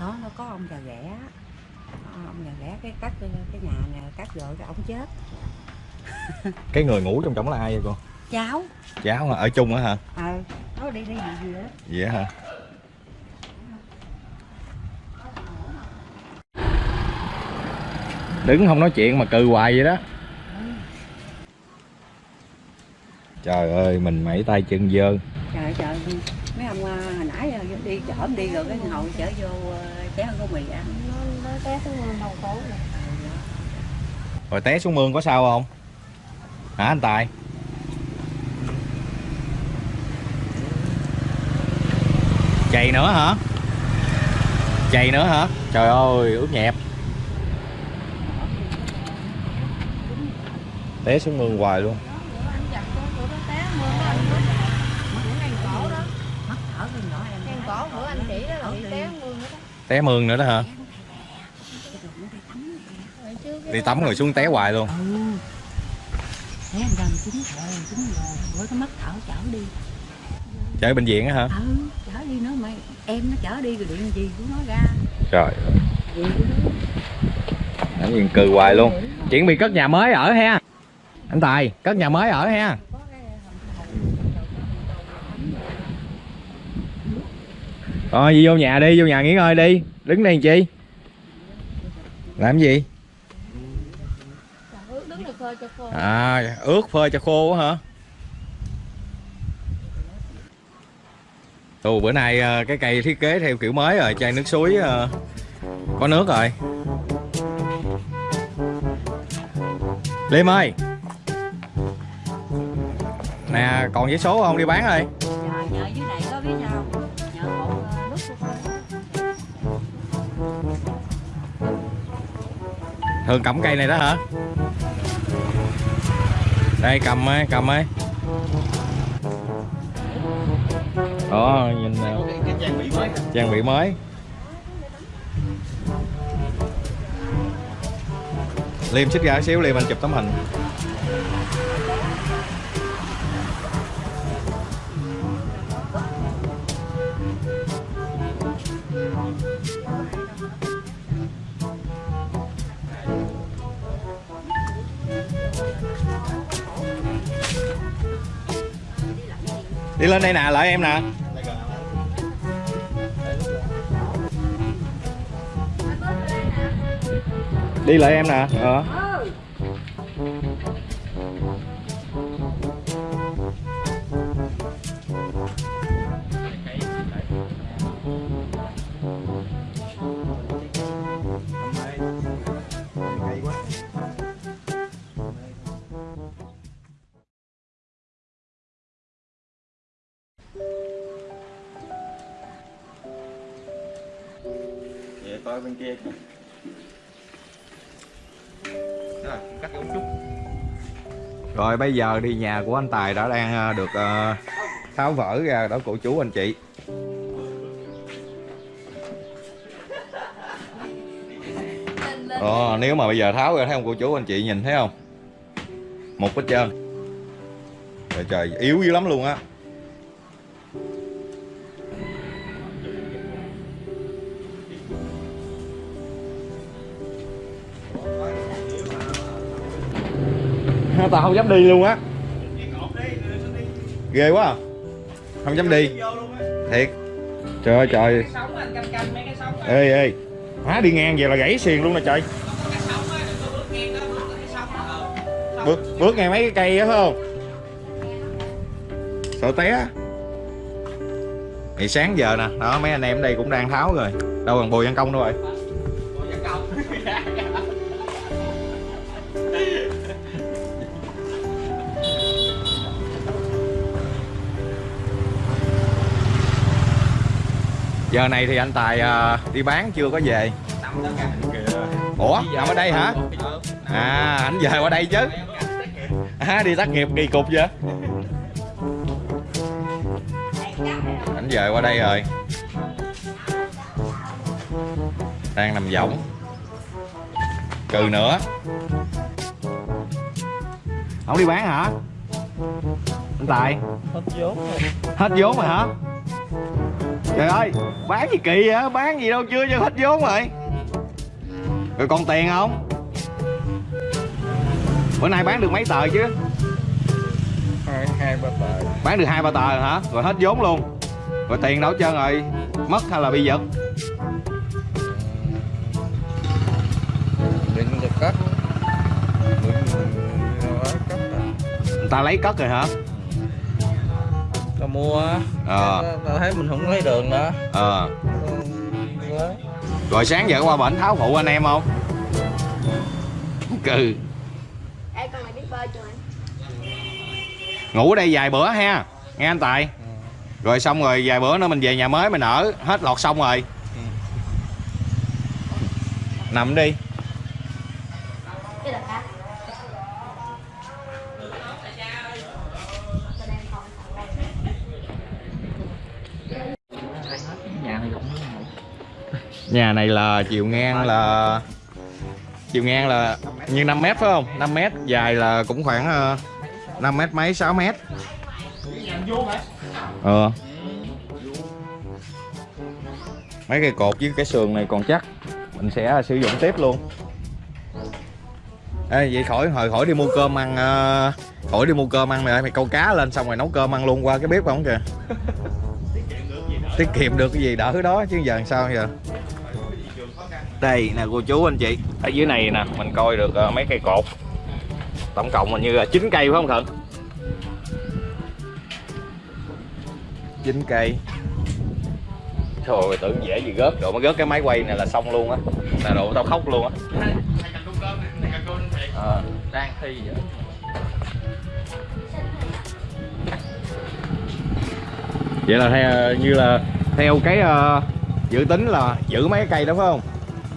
đó nó có ông già ghẻ ông già ghẻ cái cắt cái nhà này cắt rồi cái ổng chết. Cái người ngủ trong trống là ai vậy cô? Cháu. Cháu ở chung á hả? Ờ nó đi đi gì gì đó vậy hả đứng không nói chuyện mà cừ hoài vậy đó. Trời ơi mình mẩy tay chân dơ. Trời trời mấy ông à, hồi nãy à, đi chở đi rồi cái ngồi chở vô à, ăn gói mì ăn. Rồi té xuống mương có sao không? Hả anh tài? Chày nữa hả? Chày nữa hả? Trời ơi ướt nhẹp té xuống mương hoài luôn. Mắt thở cái nhỏ em té mương nữa đó hả? Đi tắm rồi xuống té hoài luôn. Gần rồi rồi bữa mắt thở chở đi. Bệnh viện á hả? Ừ chở đi nữa mày em nó chở đi rồi điện gì của nó ra. Trời ơi. Nó nhìn cừ hoài luôn. Chuẩn bị cất nhà mới ở ha anh Tài, cất nhà mới ở ha. Rồi đi vô nhà đi, Vô nhà nghỉ ngơi đi. Đứng đây làm chi? Làm gì? À ướt phơi cho khô quá hả? Ồ, bữa nay ờ, cái cây thiết kế theo kiểu mới rồi, Chai nước suối ờ, có nước rồi. Liêm ơi! Nè, còn giấy số không? Đi bán ơi này Thường cầm cây này đó hả? Đây, cầm ấy cầm ấy. Đó, nhìn nào trang bị mới trang bị mới. Liêm xích ra xíu, Liêm, anh chụp tấm hình. Đi lên đây nè lại em nè. Đi lại em nè ờ. Bây giờ đi nhà của anh Tài đã đang ờ, được ờ, tháo vỡ ra đó cô chú anh chị. Ờ, nếu mà bây giờ tháo ra thấy không cô chú anh chị nhìn thấy không? Một hết trơn. Trời trời yếu dữ lắm luôn á. Tao không dám đi luôn á. Ghê quá à. Không dám đi. Thiệt. Trời ơi trời. Ê ê. hóa đi ngang về là gãy xiền luôn nè trời. Bước bước ngang mấy cái cây á phải không? Sợ té. Thì sáng giờ nè, đó mấy anh em ở đây cũng đang tháo rồi. Đâu còn bùi văn công đâu rồi. Giờ này thì anh Tài à, đi bán chưa có về. Ủa, nằm ở đây hả? À, anh về qua đây chứ. À, đi tác nghiệp kỳ cục vậy. Anh về qua đây rồi. Đang nằm võng. Cừ nữa. Không đi bán hả? Anh Tài. hết vốn Hết vốn rồi hả? Trời ơi, bán gì kỳ vậy? Bán gì đâu chưa cho hết vốn rồi Rồi còn tiền không? Bữa nay bán được mấy tờ chứ? Hai, hai ba tờ Bán được hai ba tờ rồi hả? Rồi hết vốn luôn Rồi tiền đâu trơn rồi? Mất hay là bị giật? Định giật cất Người ta lấy cất rồi hả? Mua á. Ờ. Tao- thấy mình không lấy đường nữa. Ờ. Quá. rồi sáng giờ qua bển tháo phụ anh em không? Cừ. Ê con này biết bơi chưa anh? ngủ ở đây vài bữa ha nghe anh tài. Rồi xong rồi vài bữa nữa mình về nhà mới mình ở hết lọt xong rồi. Nằm đi nhà này là chiều ngang là chiều ngang là như 5 mét phải không? 5 mét dài là cũng khoảng ờ, 5 mét mấy 6 mét. Ờ. Mấy cây cột với cái sườn này còn chắc mình sẽ sử dụng tiếp luôn. Ê, vậy khỏi hồi khỏi đi mua cơm ăn ờ, khỏi đi mua cơm ăn mày mày câu cá lên xong rồi nấu cơm ăn luôn qua cái bếp không kìa. Tiết kiệm được cái gì đỡ đó chứ giờ làm sao giờ đây nè cô chú anh chị. Ở dưới này nè mình coi được ờ, mấy cây cột. Tổng cộng hình như là 9 cây phải không thận 9 cây. Trời tưởng dễ gì gớt Độ mới gớt cái máy quay này là xong luôn á. Là độ tao khóc luôn á. Ờ. đang thi vậy. Vậy là theo, như là theo cái ờ, dự tính là giữ mấy cái cây đó phải không?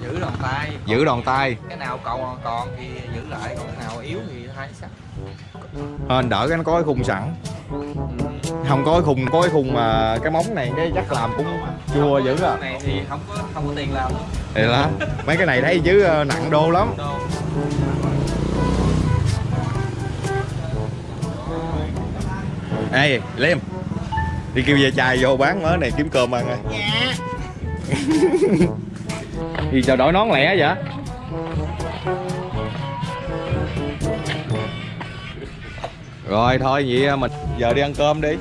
Giữ đòn tay. Giữ đòn tay. Cái nào còn còn thì giữ lại còn cái nào yếu thì hai sắt. Hên đỡ cái nó có cái khung sẵn. Không có cái khung có cái khung mà cái móng này cái chắc làm cũng chua dữ à. cái này thì không có không có tiền làm. Thì đó Mấy cái này thấy chứ ờ, nặng đô lắm. Đâu Ê Liêm Đi kêu về chài vô bán mớ này kiếm cơm ăn rồi Dạ Gì chào đổi nón lẻ vậy? Rồi thôi vậy à, mình giờ đi ăn cơm đi.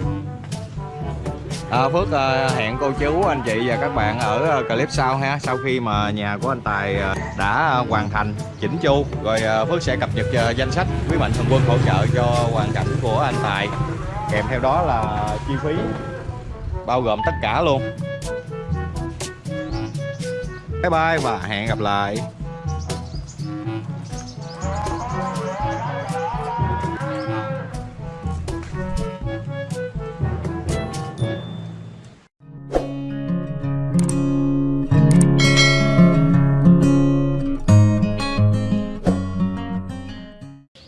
À, Phước à, hẹn cô chú anh chị và các bạn ở à, clip sau ha Sau khi mà nhà của anh Tài đã hoàn thành chỉnh chu. Rồi Phước sẽ cập nhật danh sách quý mạnh thường quân hỗ trợ cho hoàn cảnh của anh Tài. Kèm theo đó là chi phí bao gồm tất cả luôn. Bye bye và hẹn gặp lại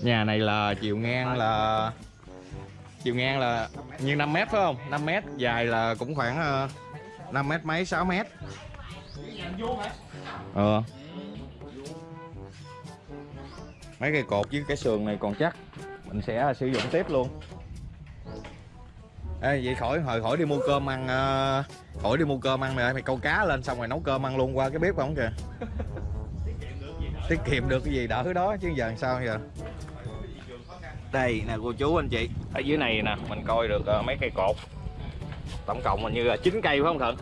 Nhà này là chiều ngang là chiều ngang là như 5 mét, phải không? 5 mét, dài là cũng khoảng ờ, 5 mét mấy 6 mét. Ờ. ờ. Mấy cây cột với cái sườn này còn chắc. Mình sẽ à, sử dụng tiếp luôn. Ê, vậy khỏi hồi khỏi đi mua cơm ăn ờ, khỏi đi mua cơm ăn mày mày câu cá lên xong rồi nấu cơm ăn luôn qua cái bếp không kìa. Tiết kiệm được cái gì đỡ đó chứ giờ làm sao giờ? Đây nè cô chú anh chị. Ở dưới này nè mình coi được ờ, mấy cây cột. Tổng cộng hình như là 9 cây phải không thận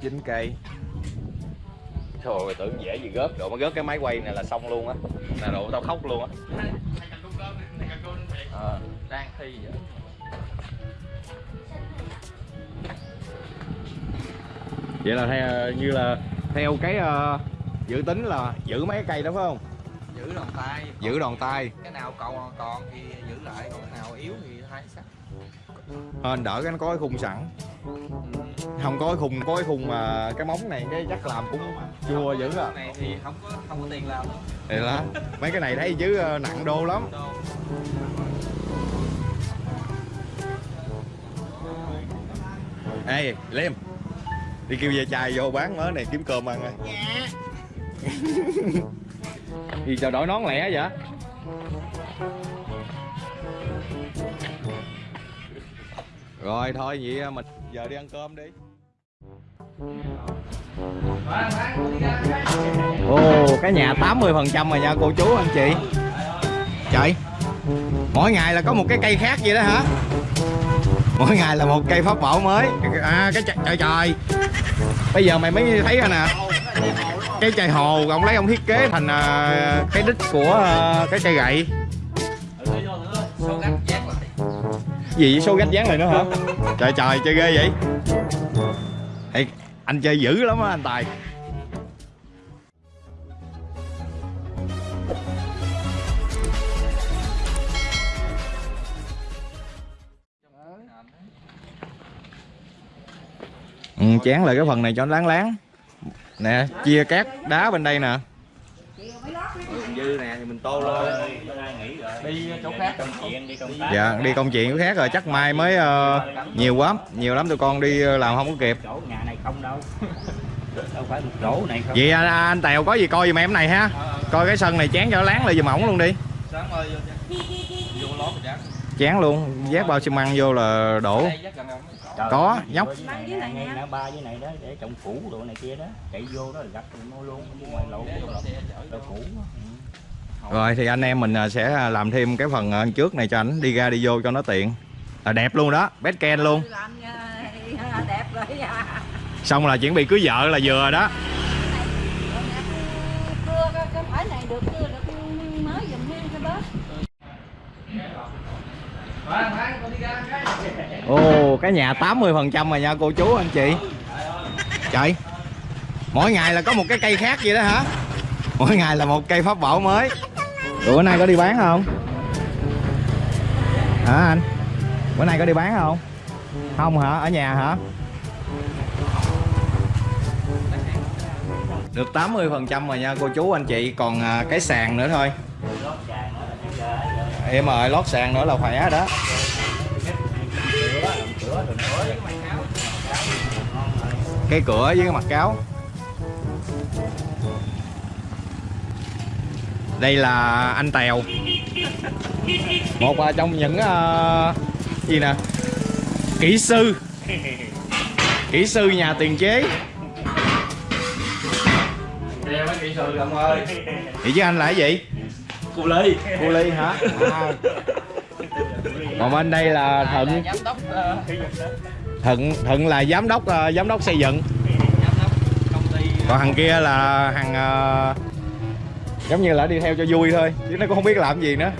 9 cây Trời tưởng dễ gì gớt Độ mới gớt cái máy quay này là xong luôn á. Là độ tao khóc luôn á. Ờ. đang thi vậy. Vậy là theo, như là theo cái ờ, dự tính là giữ mấy cái cây đó phải không? giữ đòn tay. Giữ đòn tay. Cái nào còn còn thì giữ lại còn cái nào yếu thì hai sắt Hên đỡ cái nó có cái khung sẵn. Không có cái khung có cái khung mà cái móng này cái chắc làm cũng chua dữ à. Cái này thì không có không có tiền làm. Thì đó Mấy cái này thấy chứ ờ, nặng đô lắm. Ê Liêm Đi kêu về chài vô bán mớ này kiếm cơm ăn rồi Dạ. Gì sao đổi nón lẻ vậy Rồi thôi vậy à, mình giờ đi ăn cơm đi. Ồ cái nhà 80% rồi nha cô chú anh chị. Trời Mỗi ngày là có một cái cây khác vậy đó hả? Mỗi ngày là một cây pháp bảo mới. À cái trời trời, trời. bây giờ mày mới thấy rồi nè à. cái chai hồ ông lấy ông thiết kế thành à, cái đích của cái cây gậy. Gì với số gách dán này nữa hả? Trời trời chơi ghê vậy. Ê, anh chơi dữ lắm á anh tài. Ừ, chán lại cái phần này cho nó láng láng. Nè chia cát đá bên đây nè dư nè thì mình tô lên. đi chỗ khác công chuyện đi công tác. Dạ đi công chuyện khác rồi chắc mai mới ờ, nhiều lắm nhiều lắm tụi con đi ờ, làm không có kịp. Chỗ nhà này không đâu. Đâu phải một chỗ này không. Vậy anh, anh tèo có gì coi giùm em này ha. Coi cái sân này chán cho láng lại giùm ổng luôn đi. Sáng ơi vô lót rồi chán. Luôn vác bao xi măng vô là đổ. Trời Có, nhóc. ba với này đó để trồng củ đồ này kia đó. Chạy vô đó là gặp nó luôn ngoài lộ đồ củ. Rồi thì anh em mình ờ, sẽ làm thêm cái phần ờ, trước này cho ảnh đi ra đi vô cho nó tiện. Là đẹp luôn đó best ken luôn. À. xong là chuẩn bị cưới vợ là vừa đó. Ồ cái nhà 80 phần trăm rồi nha cô chú anh chị. Trời mỗi ngày là có một cái cây khác vậy đó hả mỗi ngày là một cây pháp bảo mới. Bữa nay có đi bán không? Hả anh? Bữa nay có đi bán không? Không hả? Ở nhà hả? Được 80 phần trăm rồi nha, cô chú, anh chị. Còn à, cái sàn nữa thôi. Em ơi, lót sàn nữa là khỏe đó. Cái cửa với cái mặt cáo. Đây là anh tèo. Một trong những à, gì nè? Kỹ sư. Kỹ sư nhà tiền chế. Đây mấy kỹ sư ông ơi. Thì chứ anh là cái gì? Cu ly. Cô ly hả? À. còn bên đây là đốc ờ, thận thận là giám đốc à, giám đốc xây dựng. giám đốc công ty còn thằng kia là thằng à, giống như là đi theo cho vui thôi chứ nó cũng không biết làm gì nữa.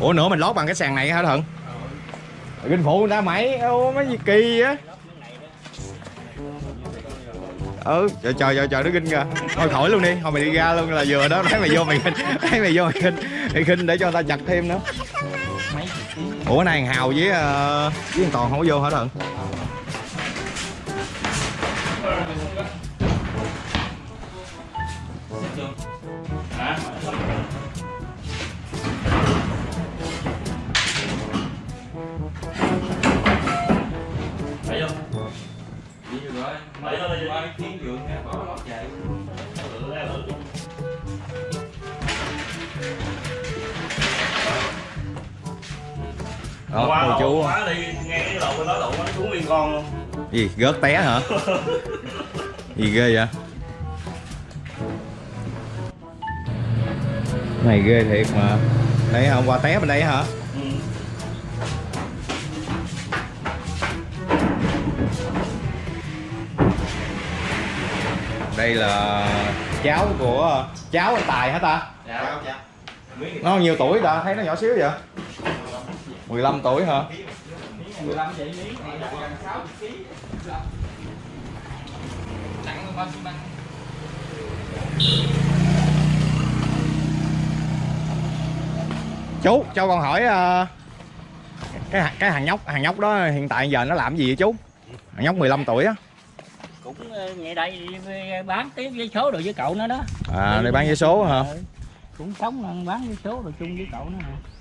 Ủa nữa mình lót bằng cái sàn này hả thận kinh phụ người ta mày ô mấy gì kỳ á ừ trời trời trời trời nó kinh kìa. Thôi khỏi luôn đi thôi mày đi ra luôn là vừa đó thấy mày vô mày kinh, thấy mày vô mày kinh mày kinh để cho ta chặt thêm nữa. Ủa này hào với uh, với thằng toàn không có vô hả thận đó cô chú. quá đi nghe cái lộ bên đó lộ nó xuống liên con luôn gì gớt té hả? Gì ghê vậy? Này ghê thiệt mà. Đây hôm qua té bên đây hả? Đây là cháu của cháu anh tài hả ta? Dạ dạ nó nhiêu tuổi ta? Thấy nó nhỏ xíu vậy 15 tuổi hả? 15 vậy lý gần 60 kg nặng bao xi măng chú cho con hỏi ờ, cái cái thằng nhóc thằng nhóc đó hiện tại giờ nó làm gì vậy chú? Thằng nhóc 15 tuổi á. Cũng ờ, ngay đây đi bán tiếp với số đồ với cậu nó đó. À để bán vé số hả? Ờ, cũng sống bán với số rồi chung với cậu nó hả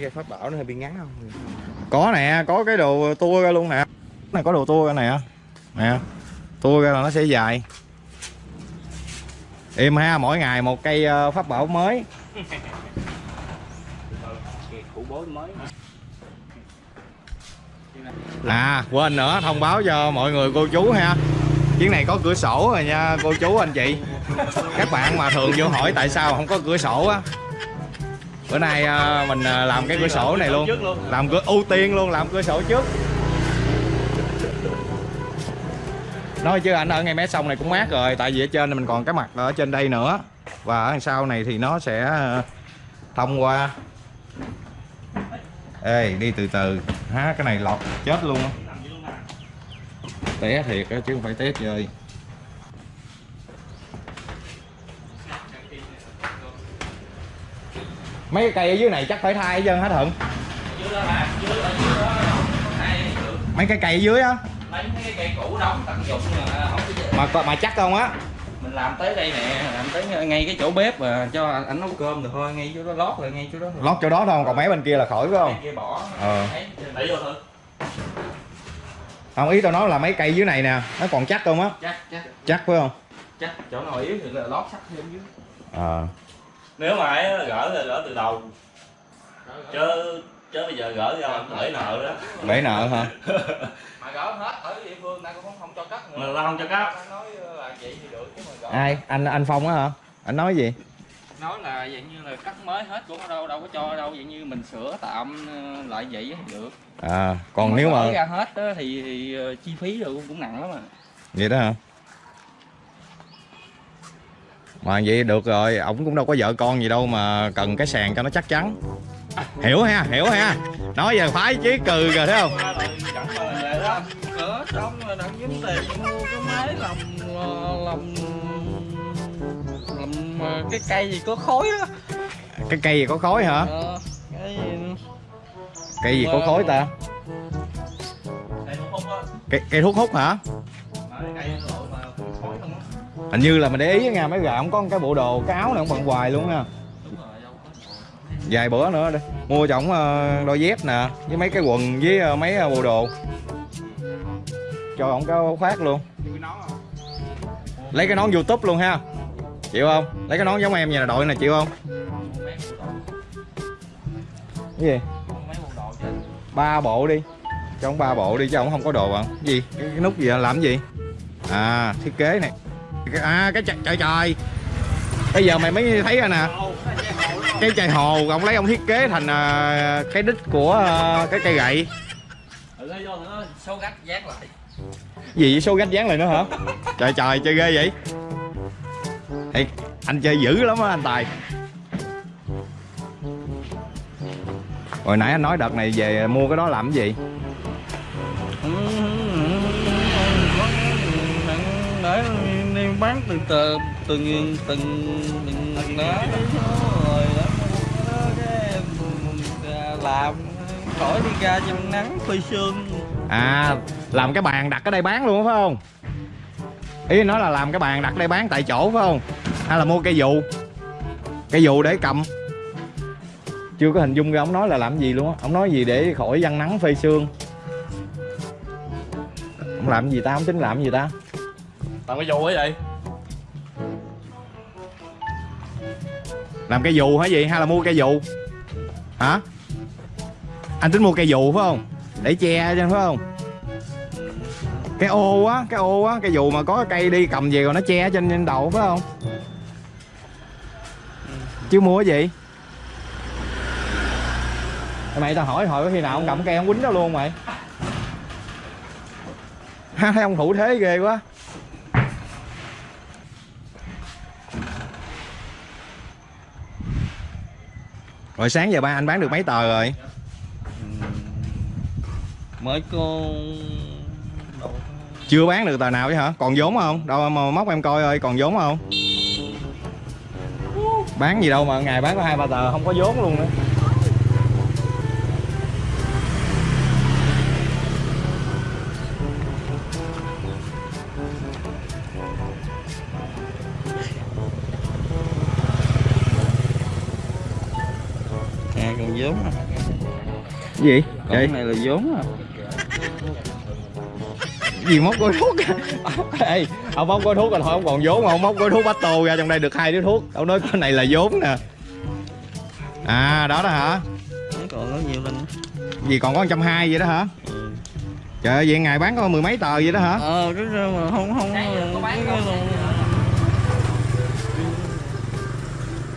cái cây pháp bảo nó hơi bị ngắn không? Có nè, có cái đồ tua ra luôn nè. Này có đồ tua ra nè. Nè, tua ra là nó sẽ dài. Im ha, mỗi ngày một cây ờ, pháp bảo mới mới. À quên nữa, thông báo cho mọi người cô chú ha. Chuyến này có cửa sổ rồi nha, cô chú anh chị. Các bạn mà thường vô hỏi tại sao không có cửa sổ á bữa nay à, mình à, làm cái cửa sổ này luôn. Làm cửa ưu tiên luôn làm cửa sổ trước. Nói chứ anh ở ngay mé sông này cũng mát rồi tại vì ở trên mình còn cái mặt ở trên đây nữa. Và ở đằng sau này thì nó sẽ à, thông qua. Ê đi từ từ. Há cái này lọt chết luôn. Á té thiệt á chứ không phải té chơi mấy cái cây ở dưới này chắc phải thay hết trơn hết thuận mấy cái cây ở dưới á? Lấy cái cây cũ đóng tận dụng mà mà chắc không á? Mình làm tới đây nè làm tới ngay cái chỗ bếp mà cho anh, nấu cơm được thôi ngay chỗ đó lót rồi ngay chỗ đó thôi. lót chỗ đó thôi còn mấy bên kia là khỏi phải không? Cái kia bỏ. Ờ. Thấy, không ý tao nói là mấy cây dưới này nè nó còn chắc không á? Chắc chắc. Chắc phải không? Chắc chỗ nào yếu thì là lót sắt thêm dưới. Ờ nếu mà ấy gỡ là gỡ từ đầu. Chứ chứ bây giờ gỡ ra làm để nợ đó. Bể nợ hả? Mà gỡ hết ở địa phương ta cũng không, không cho cắt nữa. Mà ta không cho cắt. Nói là vậy thì được chứ mà gỡ. Ai? Anh anh phong á hả? Anh nói gì? Nói là dạng như là cắt mới hết cũng đâu đâu có cho đâu. Dạng như mình sửa tạm ờ, lại vậy thì được. À còn nếu mà gỡ ra hết á thì, thì ờ, chi phí rồi cũng, cũng nặng lắm à. Vậy đó hả mà vậy được rồi ổng cũng đâu có vợ con gì đâu mà cần cái sàn cho nó chắc chắn. Hiểu ha hiểu ha. Nói giờ phái chí cừ rồi thấy không? Cỡ xong rồi đặng kiếm tiền mua cái máy làm làm làm cái cây gì có khối đó. Cái cây gì có khói hả? Ờ, cái cây gì có khói ta? Cây thuốc hút hả hình như là mình để ý nha mấy gà không có cái bộ đồ cái áo này không bận hoài luôn nha. Vài bữa nữa đi mua cho ổng ờ, đôi dép nè với mấy cái quần với ờ, mấy ờ, bộ đồ. Cho ổng cái khoác luôn. Lấy cái nón youtube luôn ha. Chịu không? Lấy cái nón giống em vậy là đội này chịu không? Cái gì? Ba bộ đi. Cho ổng ba bộ đi chứ ổng không có đồ à. bạn gì? Cái, nút gì làm gì? À thiết kế này à cái trời trời trời bây giờ mày mới thấy ra nè cái chai hồ ông lấy ông thiết kế thành uh, cái đích của uh, cái cây gậy số gách dán lại gì vậy số gách dán lại nữa hả trời trời chơi ghê vậy Ê, anh chơi dữ lắm á anh tài hồi nãy anh nói đợt này về mua cái đó làm cái gì để bán từ từ từng từng từng đó rồi đó. Cái làm khỏi đi ra trong nắng phơi sương à làm cái bàn đặt ở đây bán luôn phải không? Ý nói là làm cái bàn đặt đây bán tại chỗ phải không? Hay là mua cây dù? Cây dù để cầm. Chưa có hình dung ra ông nói là làm gì luôn á. Ông nói gì để khỏi văng nắng phơi sương ông làm gì ta? Ông tính làm gì ta? Làm cái dù ấy vậy làm cây dù hả gì? Hay là mua cây dù? Hả? Anh tính mua cây dù phải không? Để che cho phải không? Cái ô á, cái ô á, cây dù mà có cây đi cầm về rồi nó che trên trên đầu phải không? Chứ mua cái gì? Mày tao hỏi hồi có khi nào ông cầm cây ông quýnh nó luôn mày. Ha, thấy ông thủ thế ghê quá. Rồi sáng giờ ba anh bán được mấy tờ rồi? Mới con chưa bán được tờ nào chứ hả? Còn vốn không? Đâu mà móc em coi ơi còn vốn không? Bán gì đâu mà ngày bán có hai ba tờ không có vốn luôn nữa gì? Còn vậy. cái này là vốn à. Gì móc gói thuốc Ê, ông móc gói thuốc rồi thôi ông còn vốn mà ông móc gói thuốc bát tô ra trong đây được hai đứa thuốc. Ông nói cái này là vốn nè. À đó đó hả? Còn có nhiều lần gì còn có 120 vậy đó hả? Trời ơi vậy ngày bán có mười mấy tờ vậy đó hả? Ờ cái mà không không Sáng giờ có bán cái không? luôn.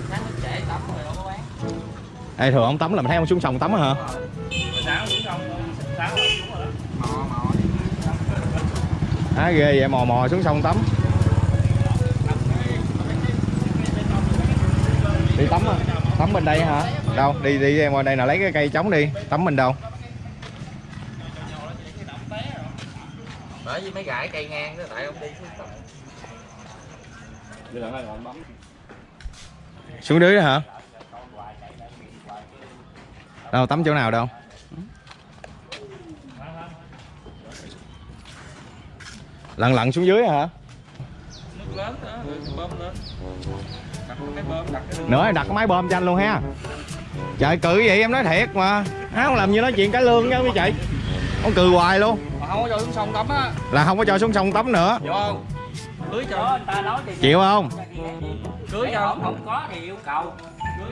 sáng nó trễ tắm rồi đâu có bán. Ê thường ông tắm là mình thấy ông xuống sông tắm hả xuống rồi đó. Á ghê vậy? Mò mò xuống sông tắm. Đi tắm á tắm bên đây hả? Đâu? Đi đi em qua đây nào lấy cái cây trống đi. Tắm bên đâu? Bởi vì mấy gãi cây ngang đó tại ông đi xuống tắm. Xuống dưới đó hả? Đâu tắm chỗ nào đâu lặn lặn xuống dưới hả? Nước lớn đó bơm lên đặt cái bơm đặt cái nữa đặt cái máy bơm cho anh luôn ha. Trời cự vậy em nói thiệt mà. Á không làm như nói chuyện cái lương nha quý chị ông cười hoài luôn. Mà không có cho xuống sông tắm á. Là không có cho xuống sông tắm nữa. Vô không? Cưới cho. Đó, ta nói thì chịu không? Cưới cho. Không, không có thì yêu cầu.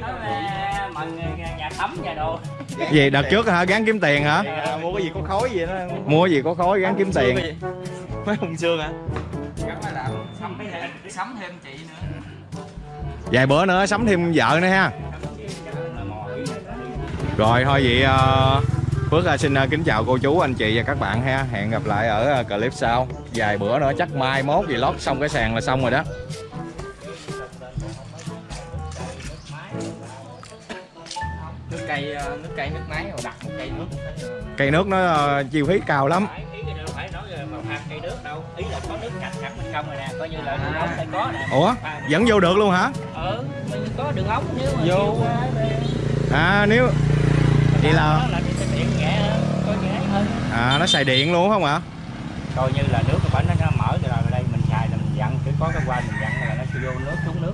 Nói mừng nhà, nhà tắm nhà đồ. Gì đợt trước hả? Gán kiếm tiền hả? Mua cái gì có khói gì đó. Mua cái gì có khói gán kiếm tiền mấy hùng xương hả? Làm sắm sắm thêm chị nữa. Vài bữa nữa sắm thêm vợ nữa ha. Rồi thôi vậy ờ, Phước ờ, xin ờ, kính chào cô chú anh chị và các bạn ha. Hẹn gặp lại ở clip sau. Vài bữa nữa chắc mai mốt gì lót xong cái sàn là xong rồi đó. Nước cây nước cây nước máy rồi đặt một cây nước. Cây nước nó ờ, chi phí cao lắm cây nước đâu. Ý là có nước cạnh sẵn bên trong rồi nè coi như là đường ống phải có nè. Ủa? Vẫn vô được luôn hả? Ừ mình có đường ống nếu mà Vô. ờ, à nếu vậy là đó là đi xe điện nhẹ hơn coi nhẹ hơn. À nó xài điện luôn không hả coi như là nước của bển nó mở rồi là đây mình xài là mình dặn cứ có cái quan mình dặn là nó sẽ vô nước xuống nước.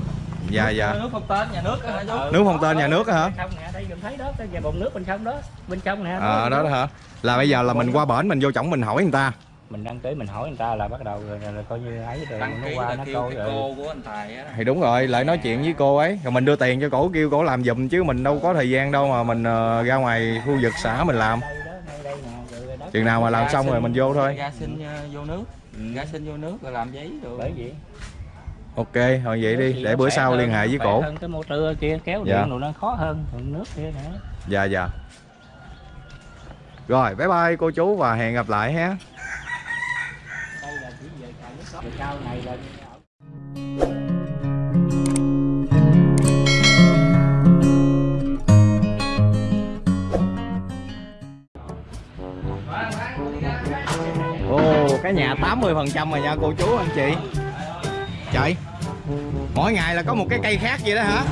Dạ dạ. nước không tên nhà nước hả? Ừ, Nước không tên nhà nước hả? trong nè đây mình thấy đó cái nhà bồn nước bên trong đó. Bên trong nè à, đó đó hả? Là bây giờ là mình qua bển mình vô chổng mình hỏi người ta mình đăng ký mình hỏi người ta là bắt đầu rồi, rồi, rồi coi như ấy rồi đăng nó qua nó coi rồi. cô của anh tài á thì đúng rồi lại nói chuyện với cô ấy. Rồi mình đưa tiền cho cổ kêu cổ làm giùm chứ mình đâu có thời gian đâu mà mình ờ, ra ngoài khu vực xã mình làm. Chừng nào mà làm xong rồi mình vô thôi. ra xin ờ, vô nước. Ra xin vô nước rồi làm giấy rồi bởi vậy. Ok thôi vậy đi để bữa sau liên hệ với cổ. hơn cái motor kia kéo Dạ. điện rồi nó khó hơn còn nước kia nữa. Dạ dạ. Rồi bye bye cô chú và hẹn gặp lại ha đây là chỉ về xài sau này là ồ, cái nhà 80 phần trăm rồi nha, cô chú, anh chị. Chạy mỗi ngày là có một cái cây khác vậy đó hả?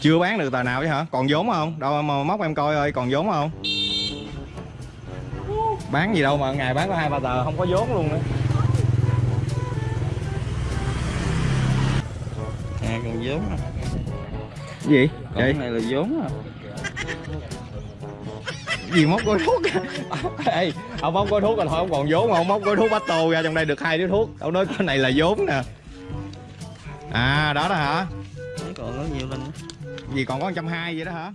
Chưa bán được tờ nào vậy hả? Còn vốn không? Đâu mà móc em coi ơi, còn vốn không? Bán gì đâu mà ngày bán có hai ba tờ, không có vốn luôn nữa à còn vốn à. Gì? Còn vậy? cái này là vốn à. Gì móc gói thuốc Ê, ông móc gói thuốc rồi thôi ông còn vốn mà ông móc gói thuốc bát tô ra trong đây được hai điếu thuốc. Ông nói cái này là vốn nè. À đó đó hả? Còn có nhiều lên gì còn có 120 vậy đó hả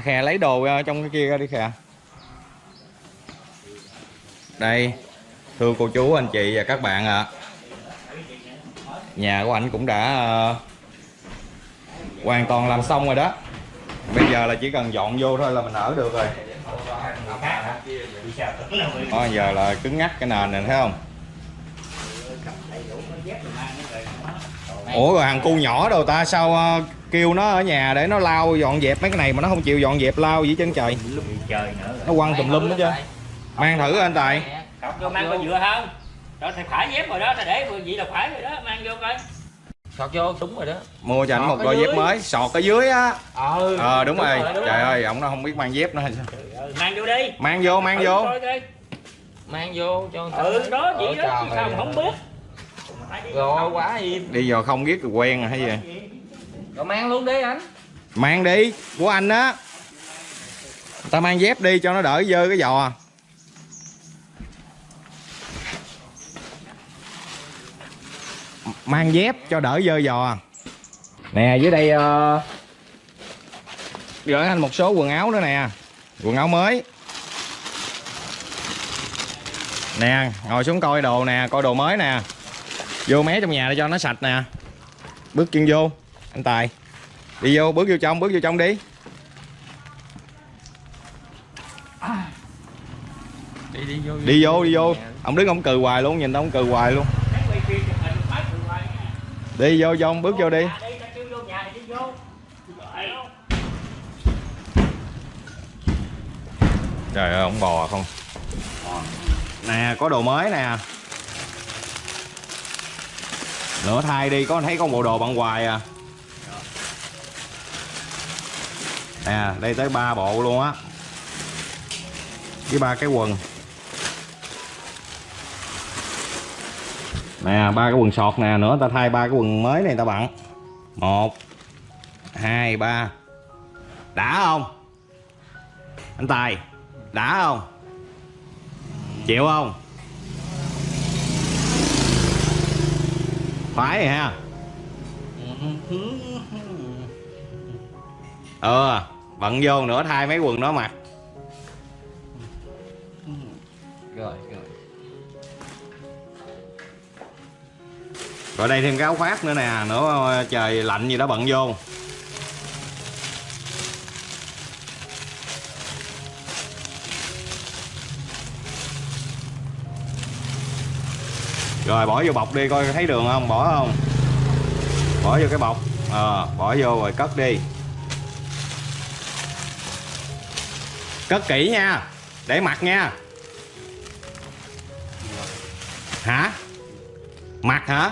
khè khè lấy đồ ra trong cái kia ra đi khè. Đây thưa cô chú anh chị và các bạn ạ. Nhà của anh cũng đã uh, hoàn toàn làm xong rồi đó. Bây giờ là chỉ cần dọn vô thôi là mình ở được rồi. Đó, giờ là cứng ngắt cái nền này thấy không? Ủa rồi hàng cu nhỏ đâu ta sao uh, kêu nó ở nhà để nó lau dọn dẹp mấy cái này mà nó không chịu dọn dẹp lau gì chân trời. Nó quăng tùm lum hết trơn. Mang thử anh tài. Vô mang con dừa không? Đó thì phải dép rồi đó ta để vậy là phải rồi đó mang vô coi. Sọt vô đúng rồi đó. Mua cho anh một đôi dép mới sọt ở dưới á. Ờ ờ đúng, rồi. đúng trời rồi. ơi ổng nó không biết mang dép nữa hay sao. Trời mang vô đi. Mang vô mang Thử vô. mang vô cho người ta. ừ đó vậy đó trời chứ sao mà không biết. Rồi không? quá im. Đi vào không biết quen rồi hay gì rồi mang luôn đi anh. Mang đi của anh á. Ta mang dép đi cho nó đỡ dơ cái giò. Mang dép cho đỡ dơ giò. Nè dưới đây uh, gửi anh một số quần áo nữa nè. Quần áo mới. Nè ngồi xuống coi đồ nè coi đồ mới nè. Vô mé trong nhà để cho nó sạch nè. Bước chân vô anh tài. Đi vô bước vô trong bước vô trong đi. Đi đi vô đi vô đi vô. ông đứng ông cười hoài luôn nhìn ông cười hoài luôn. Đi vô trong bước vô đi. Trời ơi ông bò không? Nè có đồ mới nè. Nửa thay đi có thấy có bộ đồ bận hoài à nè đây tới ba bộ luôn á. Với ba cái quần. Nè ba cái quần sọt nè nữa ta thay ba cái quần mới này ta bận một hai ba. Đã không? Anh tài đã không? Chịu không? Phải rồi ha. Ờ bận vô nữa thay mấy quần đó mặc rồi rồi. Rồi đây thêm cái áo khoác nữa nè nữa trời lạnh gì đó bận vô. Rồi bỏ vô bọc đi coi thấy đường không bỏ không? Bỏ vô cái bọc ờ bỏ vô rồi cất đi cất kỹ nha. Để mặc nha. Hả? Mặc hả?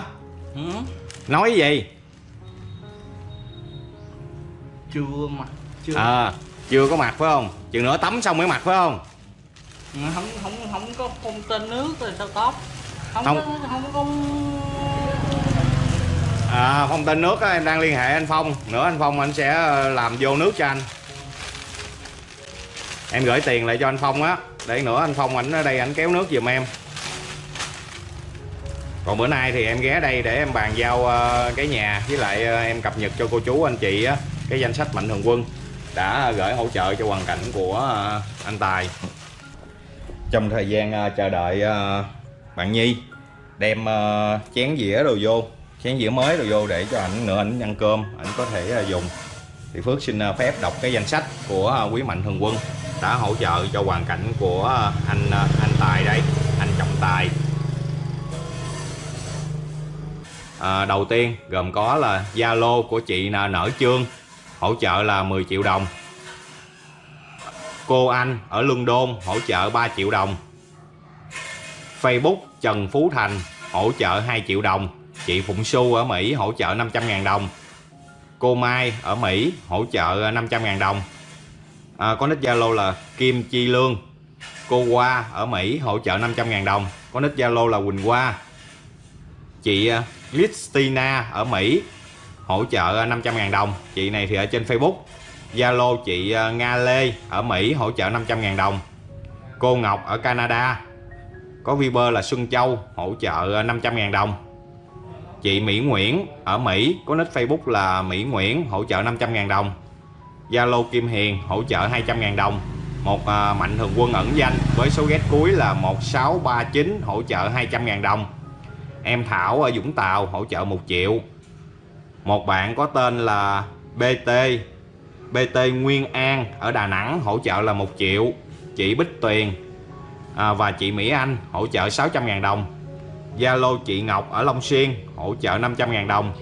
Ừ. nói gì? Chưa mà chưa. Ờ chưa có mặc phải không? Chừng nữa tắm xong mới mặc phải không? Không không không có không tên nước rồi sao tốt không, Không. có không có à phong tên nước á em đang liên hệ anh phong. Nữa anh phong anh sẽ ờ, làm vô nước cho anh em gửi tiền lại cho anh phong á. Để nữa anh phong ảnh ở đây ảnh kéo nước giùm em. Còn bữa nay thì em ghé đây để em bàn giao ờ, cái nhà với lại ờ, em cập nhật cho cô chú anh chị á, cái danh sách mạnh thường quân đã gửi hỗ trợ cho hoàn cảnh của ờ, anh Tài. Trong thời gian chờ đợi bạn Nhi đem chén dĩa đồ vô, chén dĩa mới đồ vô để cho ảnh nữa ảnh ăn cơm, ảnh có thể dùng. Thì Phước xin phép đọc cái danh sách của quý mạnh thường quân đã hỗ trợ cho hoàn cảnh của anh anh Tài đây anh Trọng Tài. À, đầu tiên gồm có là Zalo của chị là Nở Trương hỗ trợ là 10 triệu đồng. Cô Anh ở London hỗ trợ 3 triệu đồng. Facebook Trần Phú Thành hỗ trợ 2 triệu đồng. Chị Phụng Xu ở Mỹ hỗ trợ 500.000 đồng. Cô Mai ở Mỹ hỗ trợ 500.000 đồng à, có nick Zalo là Kim Chi Lương. Cô Hoa ở Mỹ hỗ trợ 500.000 đồng. Có nick Zalo là Quỳnh Hoa. Chị à, Christina ở Mỹ hỗ trợ à, 500.000 đồng. Chị này thì ở trên Facebook. Zalo chị à, Nga Lê ở Mỹ hỗ trợ 500.000 đồng. Cô Ngọc ở Canada. Có Viber là Xuân Châu hỗ trợ 500.000 đồng. Chị Mỹ Nguyễn ở Mỹ. Có nick Facebook là Mỹ Nguyễn hỗ trợ 500.000 đồng. Zalo Kim Hiền hỗ trợ 200.000 đồng. Một à, mạnh thường quân ẩn danh với số ghét cuối là 1639 hỗ trợ 200.000 đồng. Em Thảo ở Vũng Tàu hỗ trợ 1 triệu. Một bạn có tên là BT BT Nguyên An ở Đà Nẵng hỗ trợ là 1 triệu. Chị Bích Tuyền à, và chị Mỹ Anh hỗ trợ 600.000 đồng. Zalo chị Ngọc ở Long Xuyên hỗ trợ 500.000 đồng.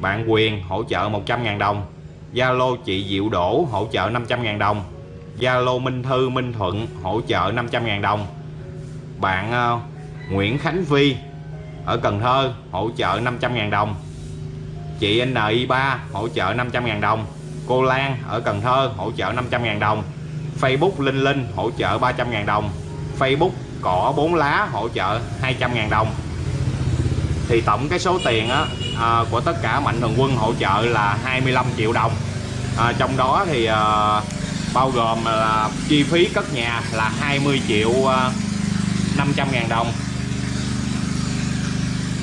Bạn Quyền hỗ trợ 100.000 đồng. Zalo chị Diệu Đỗ hỗ trợ 500.000 đồng. Zalo Minh Thư Minh Thuận hỗ trợ 500.000 đồng. Bạn ờ, Nguyễn Khánh Phi ở Cần Thơ hỗ trợ 500.000 đồng. Chị NI3 hỗ trợ 500.000 đồng. Cô Lan ở Cần Thơ hỗ trợ 500.000 đồng. Facebook Linh Linh hỗ trợ 300.000 đồng. Facebook cỏ 4 lá hỗ trợ 200.000 đồng. Thì tổng cái số tiền á, à, của tất cả mạnh thường quân hỗ trợ là 25 triệu đồng. À, trong đó thì à, bao gồm là chi phí cất nhà là 20 triệu à, 500 ngàn đồng.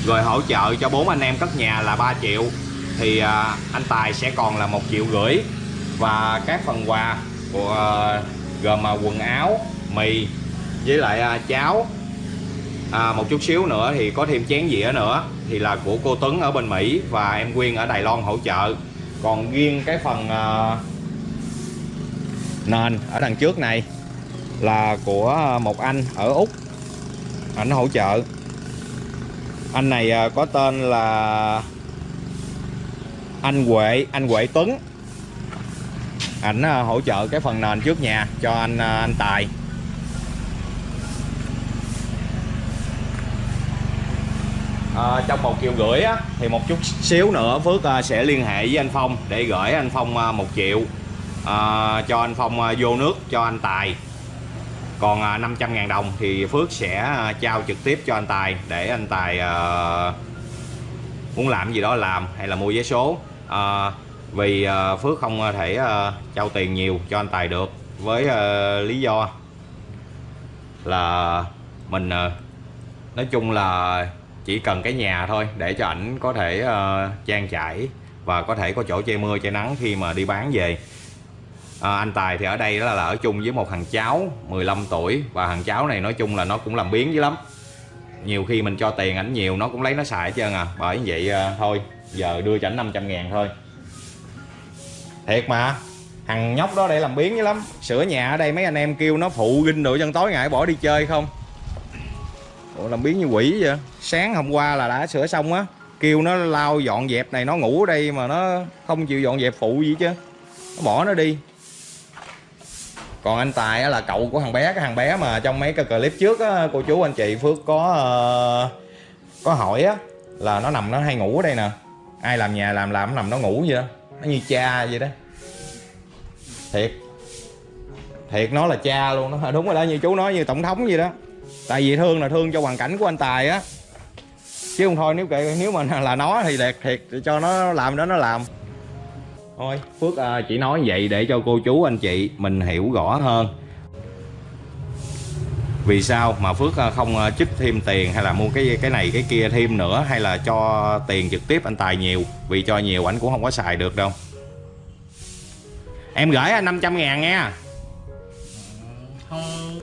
Rồi hỗ trợ cho bốn anh em cất nhà là 3 triệu. Thì à, anh Tài sẽ còn là một triệu rưỡi. Và các phần quà của à, gồm à, quần áo mì với lại à, cháo à, một chút xíu nữa thì có thêm chén dĩa nữa thì là của cô Tuấn ở bên Mỹ và em Quyên ở Đài Loan hỗ trợ. Còn riêng cái phần à, nền ở đằng trước này là của một anh ở Úc. Ảnh hỗ trợ. Anh này à, có tên là anh Huệ anh Huệ Tuấn. Ảnh à, hỗ trợ cái phần nền trước nhà cho anh à, anh Tài. À, trong một triệu rưỡi á, thì một chút xíu nữa Phước à, sẽ liên hệ với anh Phong để gửi anh Phong à, một triệu à, cho anh Phong à, vô nước cho anh Tài. Còn à, 500 ngàn đồng thì Phước sẽ à, trao trực tiếp cho anh Tài để anh Tài à, muốn làm gì đó làm hay là mua vé số. À, vì à, Phước không thể à, trao tiền nhiều cho anh Tài được với à, lý do là mình à, nói chung là chỉ cần cái nhà thôi để cho ảnh có thể uh, trang trải và có thể có chỗ che mưa che nắng khi mà đi bán về. À, anh Tài thì ở đây đó là ở chung với một thằng cháu 15 tuổi và thằng cháu này nói chung là nó cũng làm biến dữ lắm. Nhiều khi mình cho tiền ảnh nhiều nó cũng lấy nó xài hết trơn à. Bởi vậy à, thôi giờ đưa cho ảnh 500 ngàn thôi. Thiệt mà thằng nhóc đó để làm biến dữ lắm. Sửa nhà ở đây mấy anh em kêu nó phụ ginh đồ chân tối ngại bỏ đi chơi không? Ủa, làm biến như quỷ vậy? Sáng hôm qua là đã sửa xong á. Kêu nó lau dọn dẹp này nó ngủ ở đây mà nó không chịu dọn dẹp phụ gì chứ. Nó bỏ nó đi. Còn anh Tài á, là cậu của thằng bé cái thằng bé mà trong mấy cái clip trước á, cô chú anh chị Phước có ờ, có hỏi á là nó nằm nó hay ngủ ở đây nè. Ai làm nhà làm làm nó nằm nó ngủ vậy? Đó nó như cha vậy đó. Thiệt. Thiệt nó là cha luôn đó. Đúng rồi đó như chú nói như tổng thống vậy đó. Tại vì thương là thương cho hoàn cảnh của anh Tài á chứ không thôi nếu kệ nếu mà là nó thì đẹp thiệt thì cho nó làm đó nó làm. Thôi. Phước à, chỉ nói vậy để cho cô chú anh chị mình hiểu rõ hơn. Vì sao mà Phước à, không à, trích thêm tiền hay là mua cái cái này cái kia thêm nữa hay là cho tiền trực tiếp anh Tài nhiều? Vì cho nhiều ảnh cũng không có xài được đâu. Em gửi anh 500 ngàn nghe không.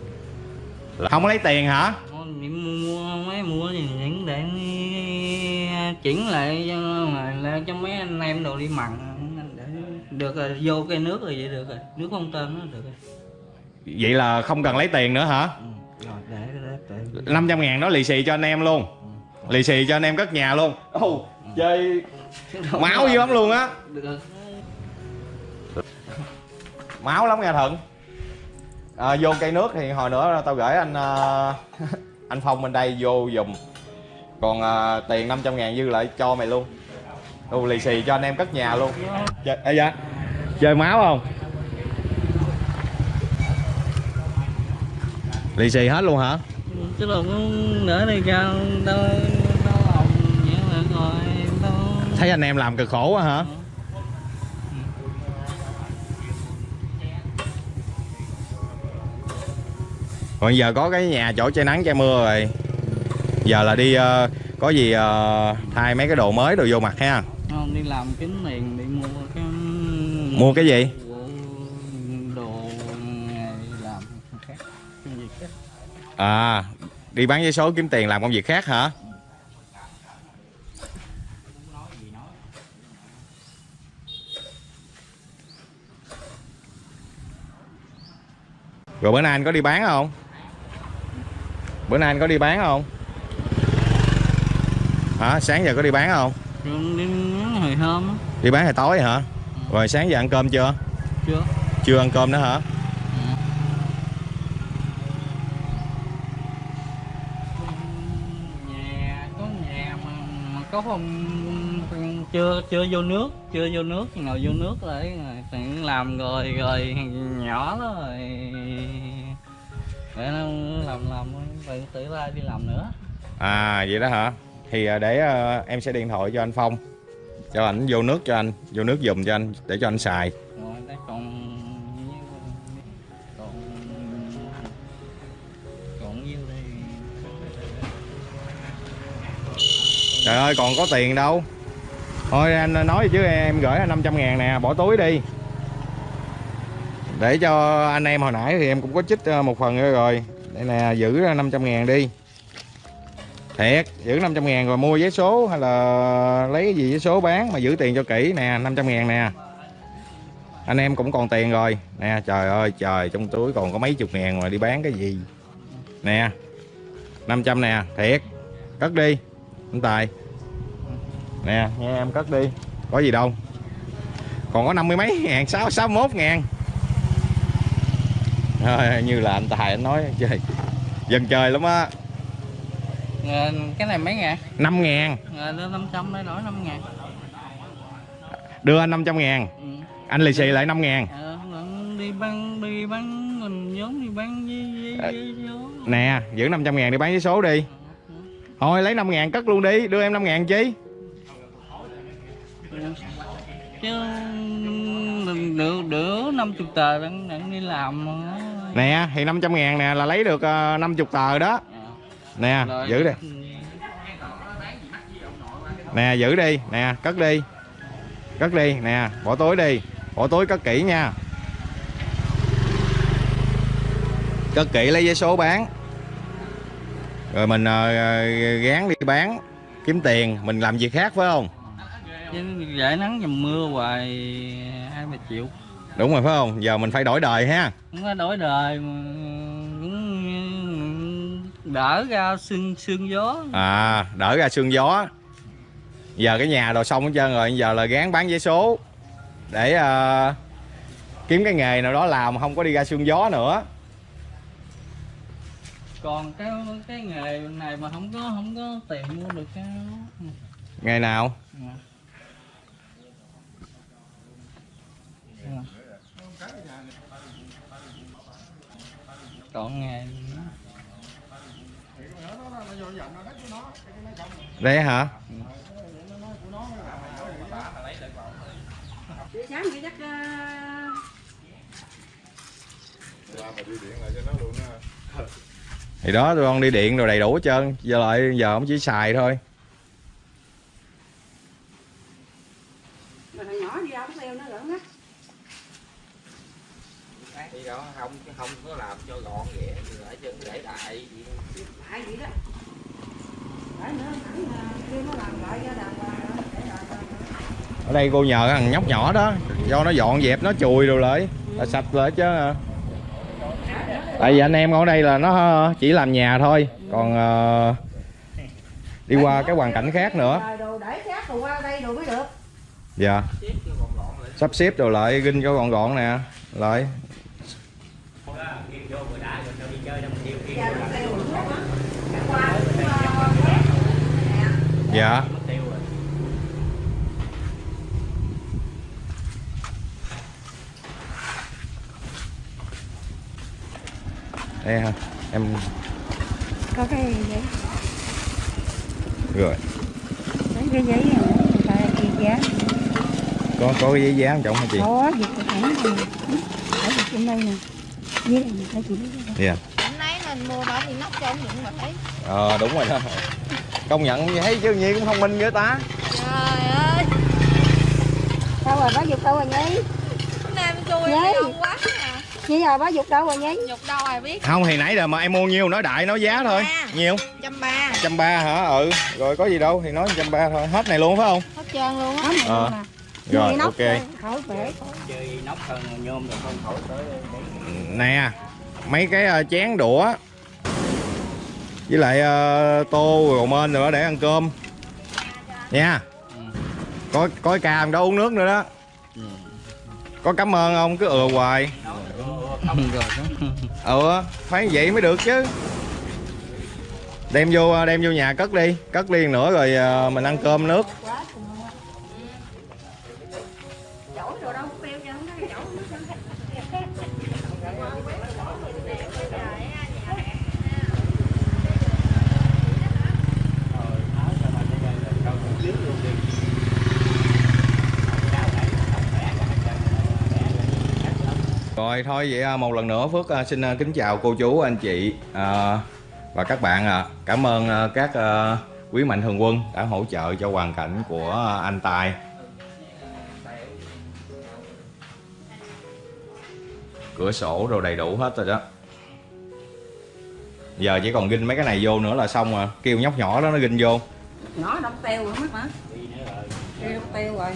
Không lấy tiền hả? Không đi mua mấy mua để chuyển lại lại cho mấy anh em đồ đi mặn để được rồi vô cái nước rồi vậy được rồi nước không tên nó được rồi. Vậy là không cần lấy tiền nữa hả? Ừ. rồi để để, để. 500 ngàn đó lì xì cho anh em luôn. Lì xì cho anh em cất nhà luôn. Ồ, chơi máu dữ lắm luôn á. Máu lắm nha thuận. À, vô cây nước thì hồi nữa tao gửi anh à, anh phong bên đây vô dùm còn à, tiền 500 ngàn dư lại cho mày luôn. Đồ lì xì cho anh em cất nhà luôn. Chơi, à, dạ. chơi máu không? Lì xì hết luôn hả? Chứ cũng nữa đi đâu hồng vậy là rồi đâu. Thấy anh em làm cực khổ quá hả? Còn giờ có cái nhà chỗ che nắng che mưa rồi giờ là đi ờ, có gì ờ, thay mấy cái đồ mới đồ vô mặt ha. Không đi làm kiếm tiền đi mua cái mua cái gì? đồ làm khác công việc khác. À đi bán giấy số kiếm tiền làm công việc khác hả? Rồi bữa nay anh có đi bán không? Bữa nay anh có đi bán không hả? Sáng giờ có đi bán không? Đi hồi hôm á. đi bán hồi tối hả? Rồi sáng giờ ăn cơm chưa? Chưa. Chưa ăn cơm nữa hả? Nhà có nhà mà, mà có phòng chưa chưa vô nước chưa vô nước. Ngồi vô nước lại rồi làm rồi rồi nhỏ đó rồi. Để nó làm làm tự ra đi làm nữa. À vậy đó hả thì à, để à, em sẽ điện thoại cho anh Phong. Cho ảnh vô nước cho anh vô nước dùng cho anh để cho anh xài. Rồi đây còn còn còn nhiêu đây? Trời ơi còn có tiền đâu. Thôi anh nói chứ em gửi anh 500 ngàn nè bỏ túi đi. Để cho anh em hồi nãy thì em cũng có chích ờ, một phần nữa rồi. Đây nè giữ ra 500 ngàn đi thiệt giữ 500 ngàn rồi mua giấy số hay là lấy cái gì giấy số bán mà giữ tiền cho kỹ nè 500 ngàn nè. Anh em cũng còn tiền rồi. Nè trời ơi trời trong túi còn có mấy chục ngàn mà đi bán cái gì? Nè 500 nè thiệt. Cất đi anh Tài. Nè nghe em cất đi. Có gì đâu. Còn có năm mươi mấy ngàn sáu sáu mốt ngàn. Thôi, như là anh Tài anh nói chơi dần chơi lắm á cái này mấy ngàn? 5 ngàn. Ờ, đưa 500 để đổi 5 ngàn. Đưa anh 500 ngàn. Ừ. anh lì xì lại 5 ngàn. Ờ, đi bán đi bán mình giống đi bán với với, với, với nè giữ 500 ngàn đi bán với số đi. Thôi lấy 5 ngàn cất luôn đi đưa em 5 ngàn chi? Chứ mình được được 50 tờ đang, đang đi làm nè thì 500 ngàn nè là lấy được uh, 50 tờ đó nè giữ đi. Nè giữ đi. Nè cất đi. Cất đi. Nè bỏ túi đi. Bỏ túi cất kỹ nha. Cất kỹ lấy giấy số bán. Rồi mình ờ, gán đi bán kiếm tiền mình làm việc khác phải không? Dễ nắng dầm mưa hoài hai ba triệu. Đúng rồi phải không? Giờ mình phải đổi đời ha. Không có đổi đời mà đỡ ra sương sương gió. À đỡ ra sương gió. Giờ cái nhà đồ xong hết trơn rồi giờ là gán bán giấy số. Để ờ, kiếm cái nghề nào đó làm không có đi ra sương gió nữa. Còn cái cái nghề này mà không có không có tiền mua được cái ngày nào? Còn nghề đây hả? Sáng thì chắc ờ, thì đó tụi con đi điện rồi đầy đủ hết trơn. Giờ lại giờ không chỉ xài thôi mà thằng nhỏ đi đâu theo nó lẫn á thì đó không không có làm cho gọn ghẽ lại chân để đại lại vậy đó để nữa thẳng kia nó làm lại cho đàng hoàng rồi, để lại rồi. Ở đây cô nhờ thằng nhóc nhỏ đó. Do nó dọn dẹp nó chùi rồi lại. Là sạch lại chứ à. tại vì anh em ở đây là nó chỉ làm nhà thôi. Còn ờ, đi qua cái hoàn cảnh khác nữa. Dạ. Sắp xếp rồi lại ginh cho gọn gọn nè. Lại. Giờ nó kêu rồi đó hả? qua cũng ờ, khác. Nè. dạ đây hả em có cái giấy rồi. Lấy cái giấy này giá. Có có cái giấy dán trọng hả chị? Có thẳng này. Ở việc trên đây nè. Ta chỉ lấy cái dạ. Hôm nay mình mua đó thì nóc cho ông những mà thấy ờ đúng rồi đó. Công nhận như thấy chứ nhi cũng thông minh với ta. Trời ơi. Đâu rồi? Bá dục đâu rồi nhi Nhí. đông quá à nhi rồi bá dục đâu rồi nhi Nhục đâu ai biết. Không thì nãy giờ mà em mua nhiêu nói đại nói giá thôi. À. nhiêu Trăm ba. Trăm ba hả? Ừ. Rồi có gì đâu thì nói trăm ba thôi. Hết này luôn phải không? Hết trơn luôn á. Đó này Ờ. luôn nè rồi ok. rồi, khỏi bể chơi nóc hơn nhôm rồi không khỏi tới nè mấy cái ờ, chén đũa. Với lại ờ, tô rồi mên rồi đó để ăn cơm. Nha. Có có ca đó uống nước nữa đó. Có cảm ơn không? Cứ ừa hoài ừ phải vậy mới được chứ. Đem vô à, đem vô nhà cất đi. Cất liền nữa rồi à, mình ăn cơm nước. Rồi, thôi vậy à, một lần nữa, Phước à, xin à, kính chào cô chú, anh chị và các bạn ạ. Cảm ơn các quý mạnh thường quân đã hỗ trợ cho hoàn cảnh của anh Tài. Cửa sổ rồi đầy đủ hết rồi đó. Giờ chỉ còn ginh mấy cái này vô nữa là xong rồi. Kêu nhóc nhỏ đó nó ginh vô. nó đông teo rồi mất mà Kêu đông teo rồi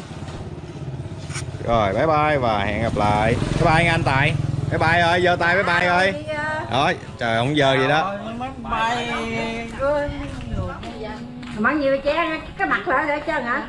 rồi bye bye và hẹn gặp lại. Bye bye anh Tài. Bye bye ơi, giơ tay bye bye ơi. Rồi, trời không giờ gì đó. bao nhiêu chén cái mặt lại để chân hả